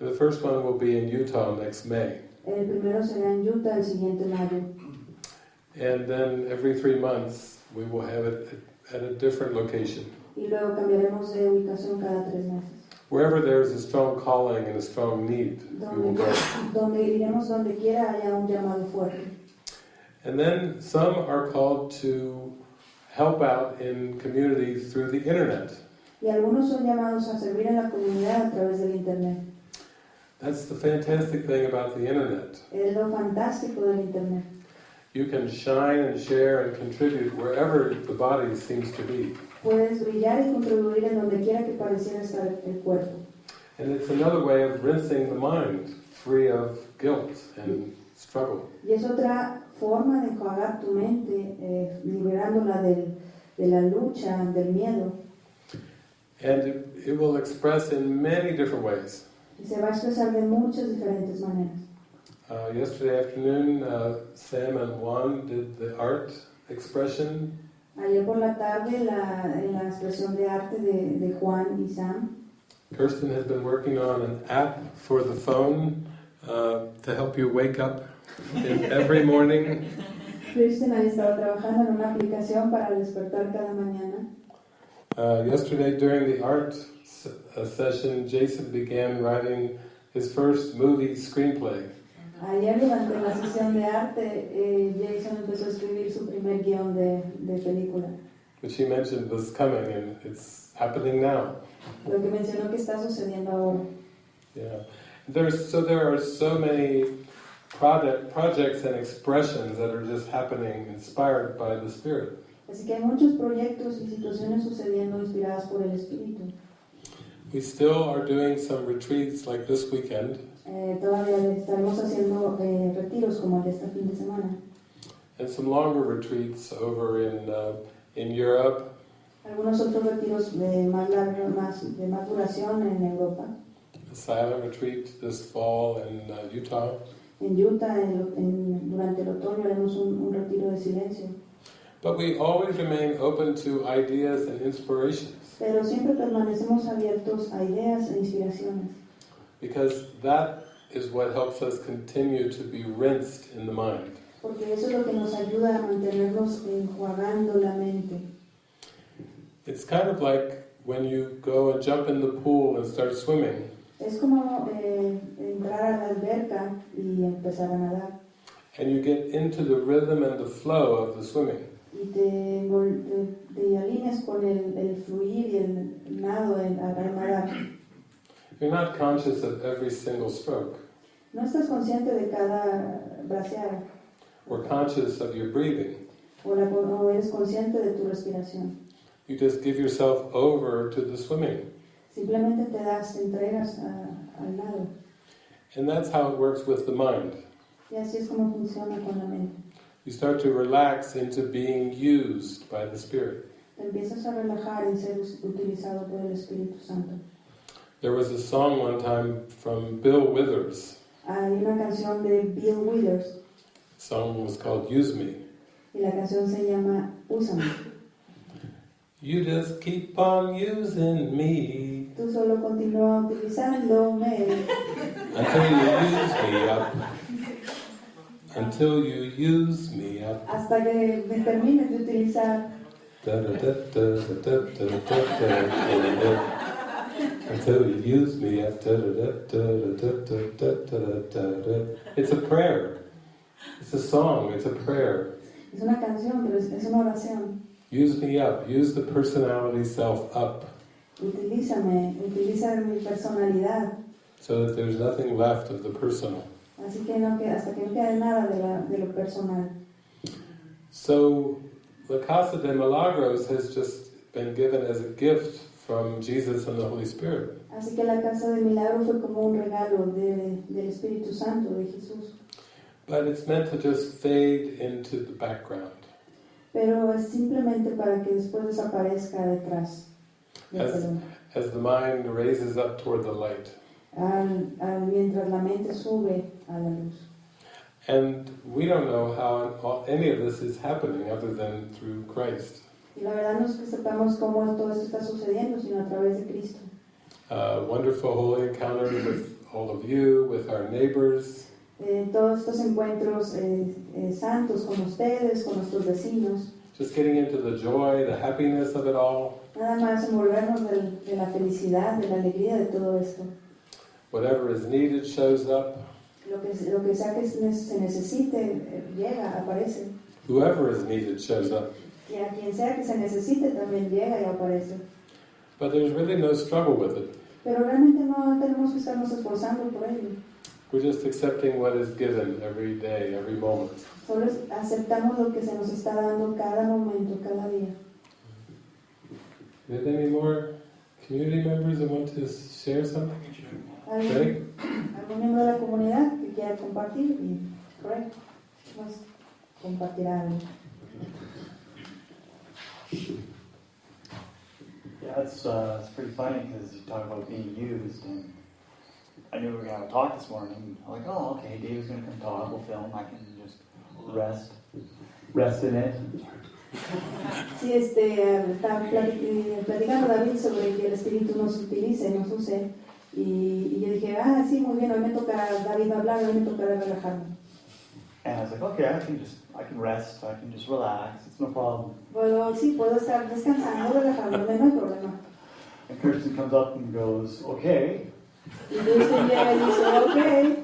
And the first one will be in Utah next May. El primero será en Utah, el siguiente en mayo. And then every three months we will have it at a different location. Y luego cambiaremos de ubicación cada tres meses. Wherever there's a strong calling and a strong need, we will go. donde iremos donde quiera haya un llamado fuerte. And then some are called to help out in communities through the internet. Y algunos son llamados a servir en la comunidad a través del Internet. That's the fantastic thing about the internet. Es lo fantástico del Internet. You can shine and share and contribute wherever the body seems to be. Puedes brillar y contribuir en donde quiera que pareciera estar el cuerpo. And it's another way of rinsing the mind free of guilt and struggle. Y es otra forma de tu mente, eh, liberándola del- de la lucha, del miedo. And it, it will express in many different ways. Y se va a expresar de muchas diferentes maneras. Uh, yesterday afternoon, uh, Sam and Juan did the art expression, Ayer por la tarde, la, expresión de arte de, de Juan y Sam, Kirsten has been working on an app for the phone uh, to help you wake up every morning. Kristen ha estado trabajando en una aplicación para despertar cada mañana. Uh, yesterday, during the art uh, session, Jason began writing his first movie screenplay. Ayer durante la sesión de arte, eh, Jason empezó a escribir su primer guión de, de película. which he mentioned was coming, and it's happening now. Lo que mencionó que está sucediendo ahora. Yeah, there's so there are so many project projects and expressions that are just happening, inspired by the Spirit. Así que hay muchos proyectos y situaciones sucediendo inspiradas por el Espíritu. We still are doing some retreats like this weekend, Eh, todavía estaremos haciendo eh, retiros como el de este fin de semana. and some longer retreats over in uh, in Europe, Algunos otros retiros de más, larga, más, de más duración en Europa, a silent retreat this fall in uh, Utah. En Utah, en- en- durante el otoño haremos un, un retiro de silencio. But we always remain open to ideas and inspirations Pero siempre permanecemos abiertos a ideas e inspiraciones, because that is what helps us continue to be rinsed in the mind. porque eso es lo que nos ayuda a mantenernos enjuagando la mente. It's kind of like when you go and jump in the pool and start swimming, Es como eh, entrar a la alberca y empezar a nadar. and you get into the rhythm and the flow of the swimming. Y te, te, te alineas con el, el fluir y el nado en, al nadar. You're not conscious of every single stroke. No estás consciente de cada braceada or conscious of your breathing. o, la, o eres consciente de tu respiración. You just give yourself over to the swimming. Simplemente te das, entregas a- al lado. And that's how it works with the mind. Y así es como funciona con la mente. You start to relax into being used by the Spirit. Te empiezas a relajar y ser utilizado por el Espíritu Santo. There was a song one time from Bill Withers. Hay una canción de Bill Withers The song was called Use Me. y la canción se llama Úsame. You just keep on using me tú solo continúas utilizándome. Until you use me up. Until you use me up. Hasta que me termines de utilizar. Until you use me up. It's a prayer. It's a song, it's a prayer. Es una canción, pero es una oración. Use me up, use the personality self up. Utilízame, utiliza mi personalidad. so that there's nothing left of the personal. Así que, no, que hasta que no quede nada de, la, de lo personal. So, La Casa de Milagros has just been given as a gift from Jesus and the Holy Spirit. Así que la casa de milagro fue como un regalo de- del Espíritu Santo, de Jesús. But it's meant to just fade into the background. Pero es simplemente para que después desaparezca detrás. As- As the mind raises up toward the light. Al- al- mientras la mente sube a la luz. And we don't know how any of this is happening other than through Christ. Y la verdad no es que sepamos cómo todo esto está sucediendo, sino a través de Cristo. Uh, wonderful holy encounter with all of you, with our neighbors, Eh, todos estos encuentros eh, eh, santos con ustedes, con nuestros vecinos, just getting into the joy, the happiness of it all. nada más envolvernos del- de, la felicidad, de la alegría de todo esto. Whatever is needed shows up. Lo que, lo que sea que se se necesite, eh, llega, aparece. Whoever is needed shows up. Y a quien sea que se necesite también llega y aparece. But there's really no struggle with it. Pero realmente no tenemos que estarnos esforzando por ello. We're just accepting what is given every day, every moment. Solo es- aceptamos lo que se nos está dando cada momento, cada día. Do you any more community members that want to share something? ¿Alguien, Greg? algún miembro de la comunidad que quiera compartir? Y, correcto. Pues, compartirá algo. Yeah, it's, uh, it's pretty funny because you talk about being used, and I knew we were going to have a talk this morning. I'm like, oh, okay, Dave's going to come talk, we'll film, I can just rest, rest in it. Sí, este, eh, está platicando David sobre que el Espíritu nos utilice, nos use. Y, y yo dije, ah, sí, muy bien, hoy me toca David hablar, hoy me toca relajarme. And I was like, okay, I can just, I can rest, I can just relax, it's no problem. Puedo, sí, puedo estar descansando, relajándome, no hay problema. And Kristen comes up and goes, okay, Y Cristian llega y dice, ok,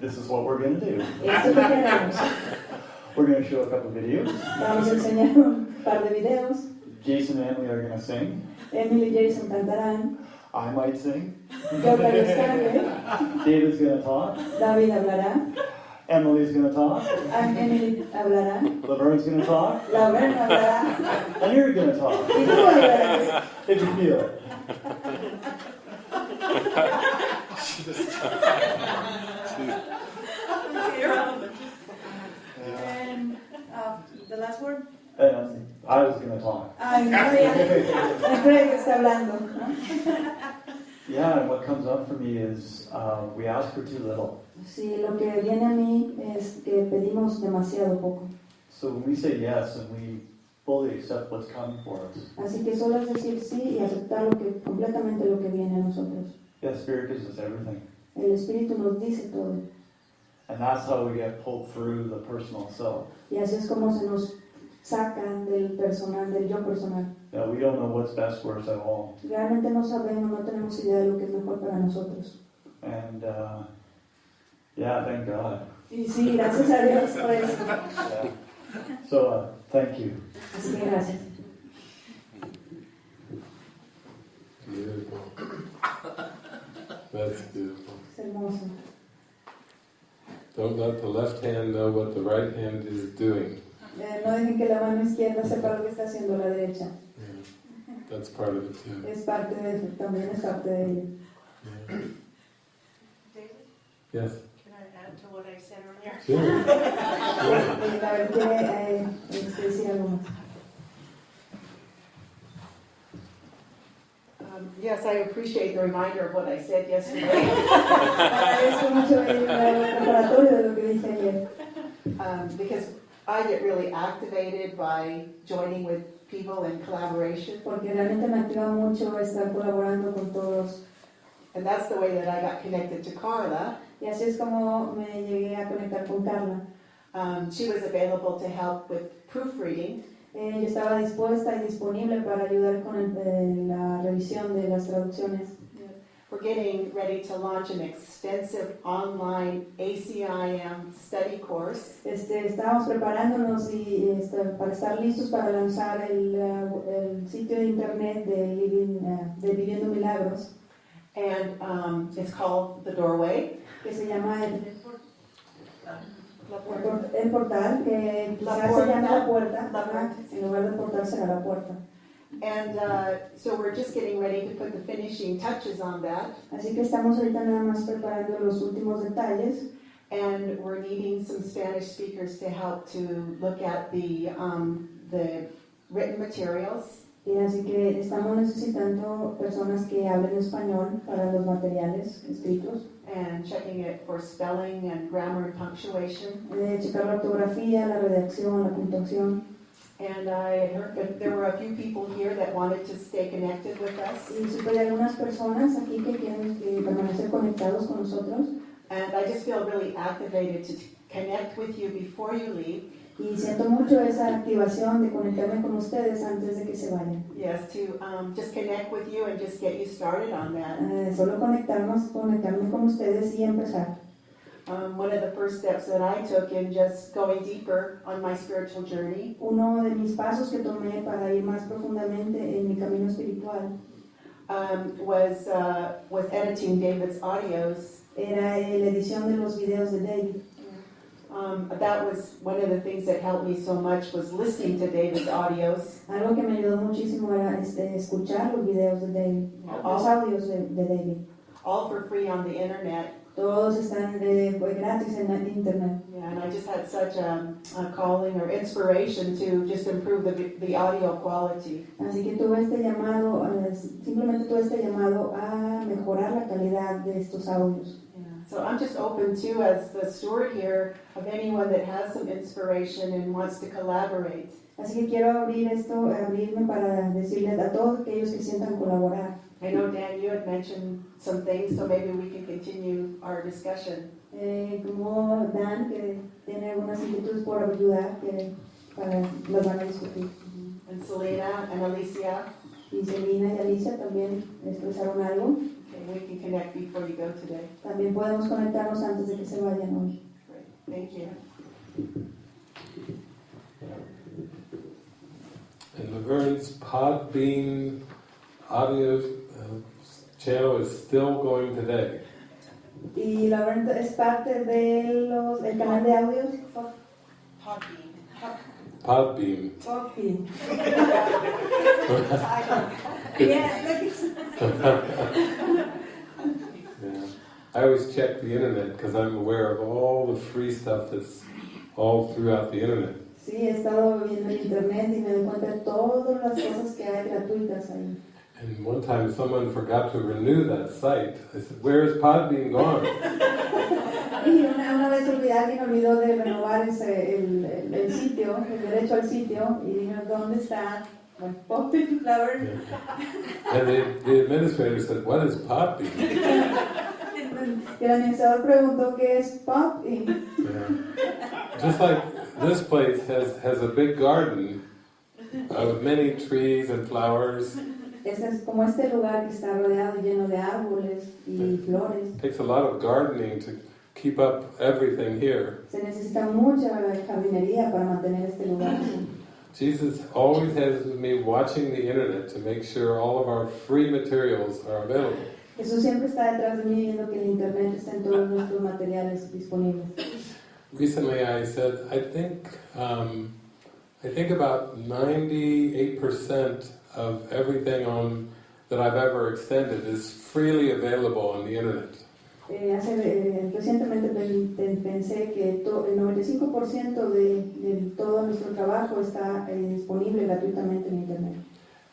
this is what we're going to do. esto es lo que haremos. We're going to show a couple videos. Vamos a enseñar un par de videos. Jason and Emily are going to sing. Emily y Jason cantarán. I might sing. Yo tal vez cante. ¿eh? David's going to talk. David hablará. Emily's going to talk. Am- Emily hablará. Laverne's going to talk. Laverne hablará. And you're going to talk. Y tú hablarás. If you feel it. And, uh, the last word. And I was going to talk. Ay, Craig, Craig está hablando. <laughs> Yeah, and what comes up for me is uh, we ask for too little. Sí, lo que viene a mí es que pedimos demasiado poco. So when we say yes and we fully accept what's coming for us, Así que solo es decir sí y aceptar lo que, completamente lo que viene a nosotros. yeah, Spirit gives us everything. El Espíritu nos dice todo. And that's how we get pulled through the personal self. Y así es como se nos sacan del personal, del yo personal. Yeah, we don't know what's best for us at all. Realmente no sabemos, no tenemos idea de lo que es mejor para nosotros. And uh, yeah, thank God. Y sí, gracias a Dios por eso. <laughs> So uh, thank you. Así que. Beautiful. That's beautiful. Es hermoso. Don't let the left hand know what the right hand is doing. Eh, no dejen que la mano izquierda sepa lo que está haciendo la derecha. that's part of it too. es parte de, también es parte de ello. Yeah. Yes. Algo más. Um, Yes, I appreciate the reminder of what I said yesterday. Agradezco mucho el el preparatorio de lo que dije ayer, Um, because I get really activated by joining with people in collaboration. porque realmente me activa mucho estar colaborando con todos. And that's the way that I got connected to Carla. Y así es como me llegué a conectar con Carla. Um, she was available to help with proofreading. Eh, yo estaba dispuesta y disponible para ayudar con el- eh, la revisión de las traducciones. We're getting ready to launch an extensive online ACIM study course. Este, estábamos preparándonos y, este, para estar listos para lanzar el, eh, el sitio de internet de, Living, eh, de Viviendo Milagros, And um, it's called The Doorway. Que se llama el, La el Puerta. el portal, que La quizás se llama la puerta, La puerta. en lugar de portal será la puerta. And uh, so we're just getting ready to put the finishing touches on that. Así que estamos ahorita nada más preparando los últimos detalles And we're needing some Spanish speakers to help to look at the, um, the written materials. Y así que estamos necesitando personas que hablen español para los materiales escritos, and checking it for spelling and grammar and punctuation. eh, checar la ortografía, la redacción, la puntuación. And I heard that there were a few people here that wanted to stay connected with us. Y supe de algunas personas aquí que quieren eh, permanecer conectados con nosotros And I just feel really activated to connect with you before you leave. Y siento mucho esa activación de conectarme con ustedes antes de que se vayan. Yes, to um, just connect with you and just get you started on that. Eh, solo conectarnos, conectarme con ustedes y empezar. Um, one of the first steps that I took in just going deeper on my spiritual journey Uno de mis pasos que tomé para ir más profundamente en mi camino espiritual um, was uh, was editing David's audios. era la edición de los videos de David. Um, that was one of the things that helped me so much was listening to David's audios. Algo que me ayudó muchísimo era este, escuchar los videos de David, los audios de, de David. all for free on the internet. Todos están eh, pues, gratis en la internet. Yeah, and I just had such a, a calling or inspiration to just improve the, the audio quality. Así que tuve este llamado, eh, simplemente tuve este llamado a mejorar la calidad de estos audios. So I'm just open to, as the steward here, of anyone that has some inspiration and wants to collaborate. Así que quiero abrir esto, abrirme para decirles a todos aquellos que sientan colaborar. I know, Dan, you had mentioned some things, so maybe we can continue our discussion. Eh, como Dan, que tiene algunas inquietudes por ayudar, que para, las van a discutir. And Selena and Alicia, Y Selina y Alicia también expresaron algo. Okay, we can connect before you go today. También podemos conectarnos antes de que se vayan hoy. Great, thank you. And Laverne's Podbean audio uh, channel is still going today. Y la verdad es parte de los, del canal de audios. Podbean. Podbean. Podbean. <laughs> <laughs> Yeah. <laughs> I always check the internet because I'm aware of all the free stuff that's all throughout the internet. Sí, he estado viendo en internet y me doy cuenta de todas las cosas que hay gratuitas ahí. And one time someone forgot to renew that site. I said, Where is Podbean gone? <laughs> Y una, una vez olvidé, alguien olvidó de renovar ese, el, el, el sitio, el derecho al sitio, y dije, ¿dónde está? Bueno, Podbean, la verdad. And the, the administrator said, What is Podbean? <laughs> Y el administrador preguntó qué es Podbean. Yeah. Just like this place has, has a big garden with many trees and flowers. Este es como este lugar que está rodeado lleno de árboles y flores. It takes a lot of gardening to keep up everything here. Se necesita mucha jardinería para mantener este lugar así. Jesus always has me watching the internet to make sure all of our free materials are available. Jesús siempre está detrás de mí viendo que el internet está en todos nuestros materiales disponibles. Recently I said, I think, um, I think about 98% of everything on that I've ever extended is freely available on the internet. Eh, hace, eh, recientemente pen- pen- pensé que el 95% de, de todo nuestro trabajo está eh, disponible gratuitamente en Internet.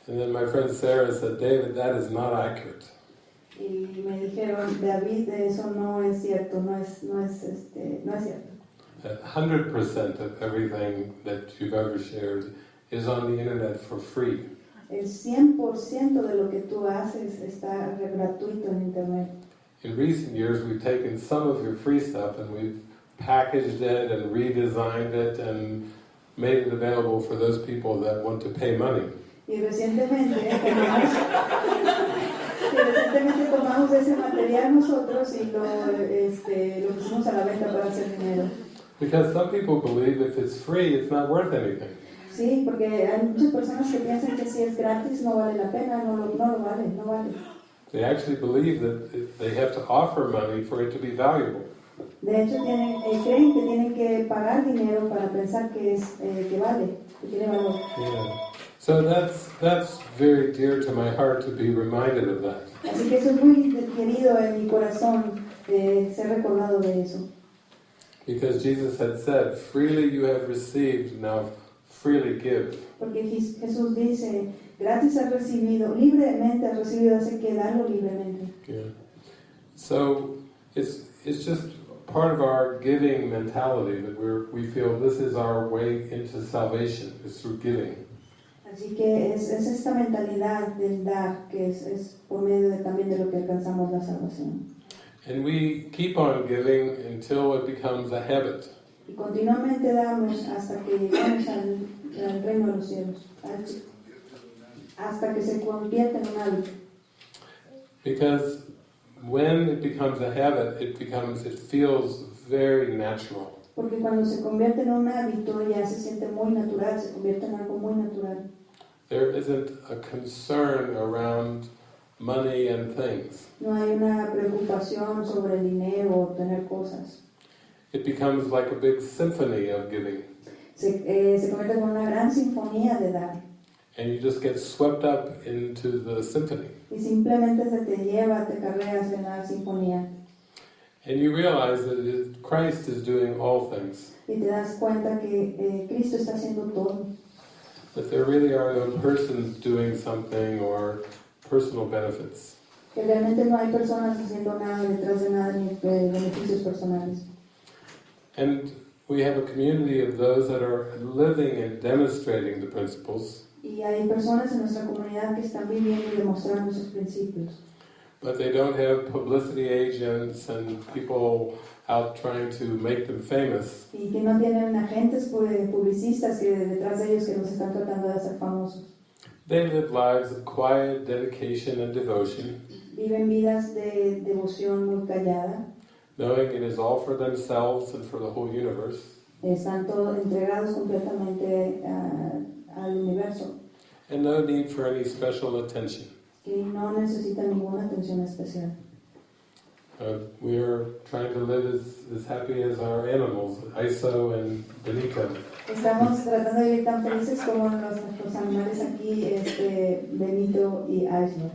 And then my friend Sarah said, David, that is not accurate. Y me dijeron, David, eso no es cierto, no es, no es, este, no es cierto. That 100% of everything that you've ever shared is on the internet for free. El 100% de lo que tú haces está gratuito en Internet. In recent years, we've taken some of your free stuff and we've packaged it and redesigned it and made it available for those people that want to pay money. Y recientemente eh, tomamos, <laughs> y recientemente tomamos ese material nosotros y lo, este, lo pusimos a la venta para hacer dinero. Because some people believe if it's free, it's not worth anything. Sí, porque hay muchas personas que piensan que si es gratis no vale la pena, no lo, no lo vale, no vale. They actually believe that they have to offer money for it to be valuable. De hecho, tienen, eh, creen que tienen que pagar dinero para pensar que, es, eh, que vale, que tiene valor. Yeah. So that's that's very dear to my heart to be reminded of that. Así que eso es muy querido en mi corazón, eh, ser recordado de eso. Because Jesus had said, freely you have received, now freely give. Porque Jesús dice, gratis has recibido, libremente has recibido, así que dalo libremente. Yeah. So it's it's just part of our giving mentality that we're we feel this is our way into salvation is through giving. Así que es, es esta mentalidad del dar, que es, es por medio de, también de lo que alcanzamos la salvación. And we keep on giving until it becomes a habit. Y continuamente damos hasta que llegamos al, al reino de los cielos, al- hasta que se convierte en un hábito. Because when it becomes a habit, it becomes it feels very natural. Porque cuando se convierte en un hábito ya se siente muy natural, se convierte en algo muy natural. There isn't a concern around money and things. No hay una preocupación sobre el dinero o tener cosas. It becomes like a big symphony of giving. Se, eh, se convierte en una gran sinfonía de dar. And you just get swept up into the symphony. Y simplemente se te lleva, te carreras en la sinfonía. And you realize that Christ is doing all things. Y te das cuenta que eh, Cristo está haciendo todo. That there really are no persons doing something or personal benefits. Que realmente no hay personas haciendo nada detrás de nada ni eh, beneficios personales. And we have a community of those that are living and demonstrating the principles, Y hay personas en nuestra comunidad que están viviendo y demostrando sus principios. but they don't have publicity agents and people out trying to make them famous. Y que no tienen agentes pu- publicistas que detrás de ellos que los están tratando de hacer famosos. They live lives of quiet dedication and devotion, Viven vidas de devoción muy callada. knowing it is all for themselves and for the whole universe. Están todos entregados completamente a- al universo. and no need for any special attention. Y no necesitan ninguna atención especial. Uh, we are trying to live as, as happy as our animals, Iso and Benito. Estamos tratando de vivir tan felices como los, nuestros animales aquí, este, Benito y Aislo.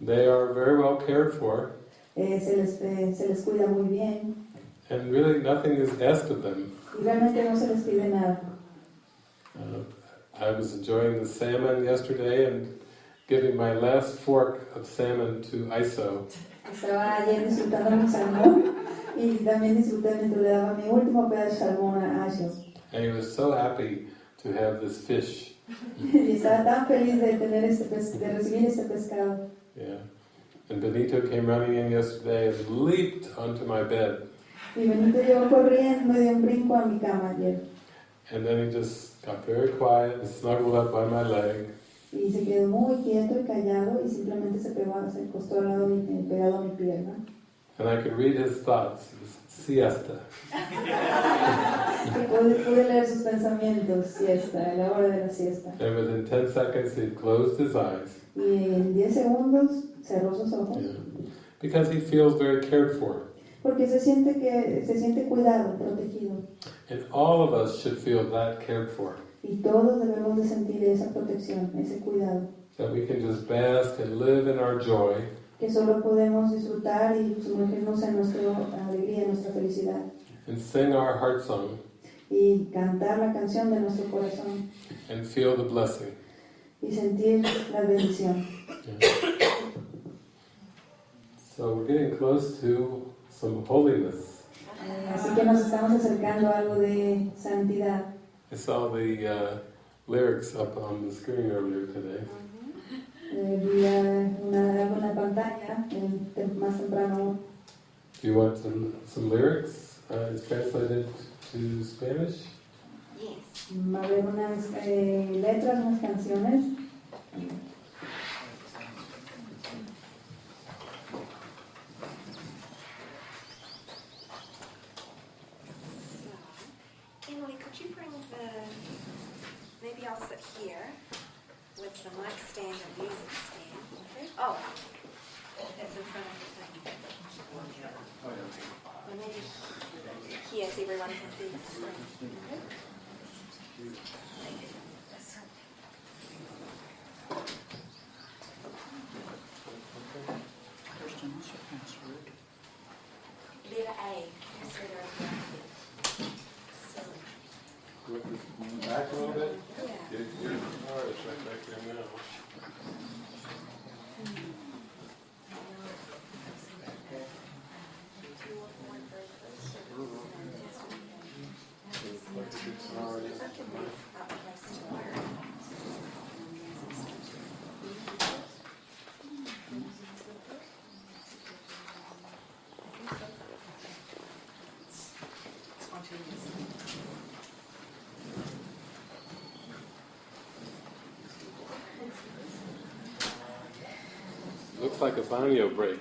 They are very well cared for, Eh, se, les, eh, se les cuida muy bien and really nothing is asked of them. y realmente no se les pide nada. Uh, I was enjoying the salmon yesterday and giving my last fork of salmon to Iso. Estaba ayer disfrutando mi salmón y también disfruté mientras le daba mi último pedazo de salmón a Aislo. And he was so happy to have this fish. <laughs> Y estaba tan feliz de, tener este de recibir este pescado. Yeah. And Benito came running in yesterday and leaped onto my bed. Y Benito llegó corriendo un brinco a mi cama ayer. And then he just got very quiet and snuggled up by my leg. Y se quedó muy quieto y callado y simplemente se pegó, se acostó al lado pegado a mi pierna. And I could read his thoughts. It was siesta. <laughs> Pude, leer sus pensamientos, siesta, la hora de la siesta. And within 10 seconds, he'd closed his eyes. Y en 10 segundos cerró sus ojos. Yeah. Because he feels very cared for. Porque se siente, que, se siente cuidado, protegido. And all of us should feel that cared for. Y todos debemos de sentir esa protección, ese cuidado, that we can just bask and live in our joy que solo podemos disfrutar y sumergirnos en nuestra alegría, en nuestra felicidad and sing our heart song y cantar la canción de nuestro corazón and feel the blessing. y sentir la bendición. So we're getting close to some holiness. Eh, Así que nos estamos acercando a algo de santidad. I saw the uh, lyrics up on the screen earlier today. Eh, vi eh, una, algo en la pantalla más temprano. Do you want some, some lyrics? Uh, it's translated to Spanish. Yes. Va a haber unas eh, letras, unas canciones. So, Emily, could you bring the, maybe I'll sit here with the mic stand and music stand. Okay. Oh, it's in front of the thing. Or maybe here everyone can see the screen. Okay. Letter A. First letter of the alphabet. So, Back a little bit. yeah. Your, your guitar is right back there now. Looks like a banyo break.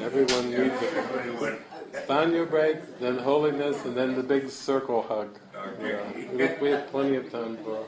Everyone needs it. Banyo break, then holiness, and then the big circle hug. Yeah, we have, plenty of time for,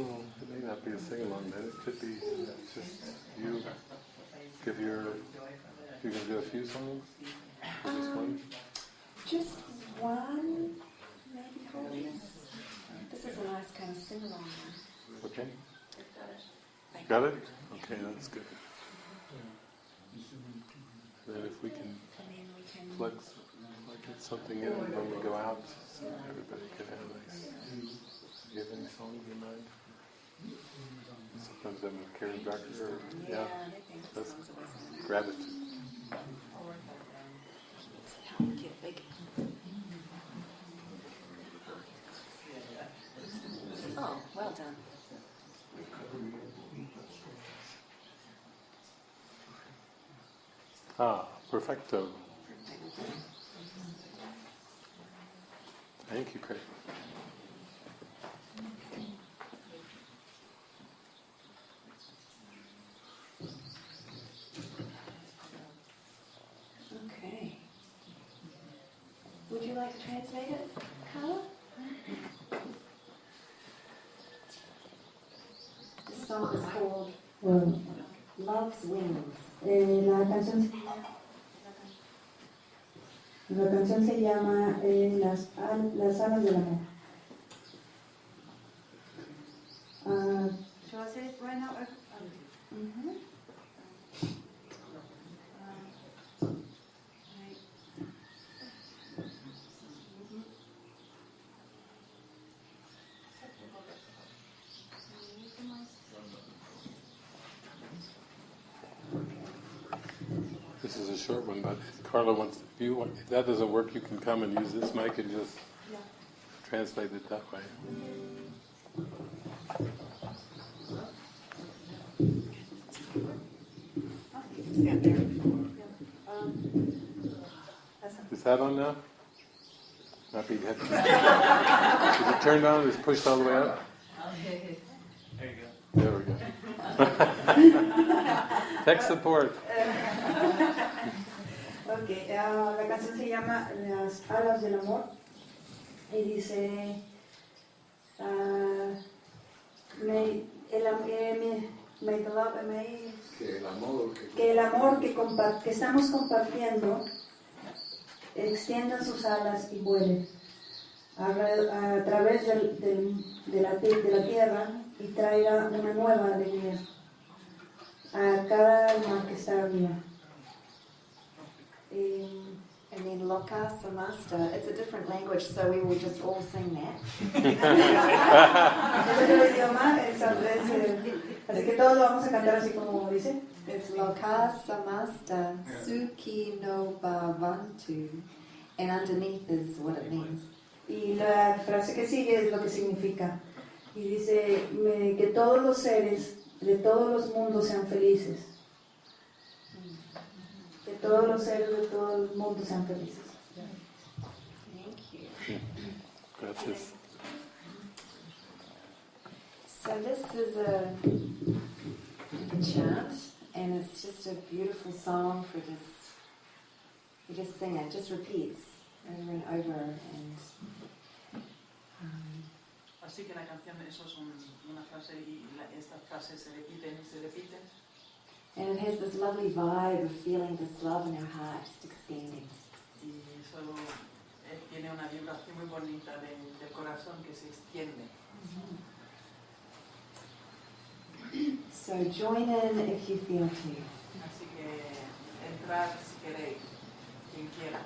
Well, it may not be a sing along then. It could be just you give your. You can do a few songs? Or just one? Um, just one, maybe holiness. This is a nice kind of sing along one. Okay. Got it? Okay, that's good. Then if we can And then we can. plug, something in when we go out, so everybody can have a nice. Do you have any songs in mind? Sometimes I'm Karen Becker or, Yeah, that's gratitude. Help get big. Oh, well done. Ah, perfecto. Thank you, Craig. Like to translate it, Carla? The song is called Bueno, Love's Wings. eh, la canción la canción se llama eh, las, al- las alas del amor. Ah, Shall I say it right now? Mhm. is a short one, but Carla wants, if you if that doesn't work, you can come and use this mic and just translate it that way. Is that on now? Not be head. Is it turned on? Is pushed all the way up? There you go. There we go. <laughs> Tech support. Ok, ah, la canción se llama Las alas del amor y dice, ah, may, el, am- eh, may- may the love- may- Que el amor que que el amor que, compa- que estamos compartiendo extienda sus alas y vuele a, a través del- del- de, la, de la tierra y traiga una nueva alegría a cada alma que está viva. And then Loka Samasta, it's a different language, so we will just all sing that. Es es, es, eh, así que todos lo vamos a cantar así como dice. It's Loka Samasta Suki no Bhavantu. And underneath is what it means. Y la frase que sigue es lo que significa. Y dice que todos los seres de todos los mundos sean felices. Todos los seres de todo el mundo sean felices. Thank you. Gracias. So this is a, a chant, and it's just a beautiful song for just you just sing it, just repeats over and over, and um, Así que la canción, eso es un- una frase y la- estas frases se repiten y se repiten. And it has this lovely vibe of feeling this love in our heart just. Y eso eh, tiene una vibración muy bonita de- del corazón que se extiende. So join in if you feel to. Así que entrad si queréis, quien quiera.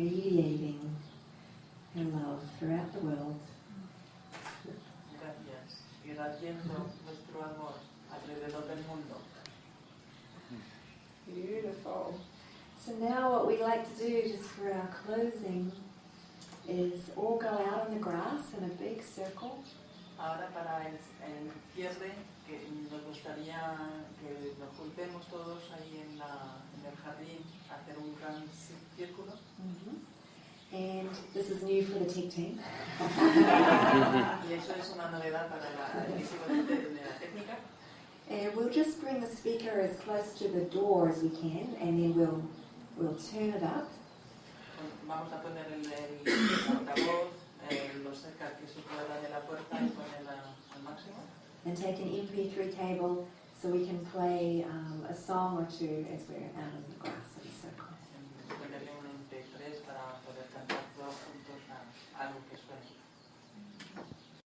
Radiating her love throughout the world. Gracias. Irradiando nuestro amor alrededor del mundo. Beautiful. So now what we like to do just for our closing is all go out on the grass in a big circle Ahora para el, el cierre, que nos gustaría que nos juntemos todos ahí en, la, en el jardín, a hacer un gran cí- círculo. and this is new for the tech team. y eso es una novedad para la, el equipo de, de la técnica. And we'll just bring the speaker as close to the door as we can and then we'll we'll turn it up Vamos a poner el, el altavoz eh, lo cerca que se pueda de la puerta y ponerla al máximo. and take an MP3 cable so we can play um, a song or two as we're out on the grass.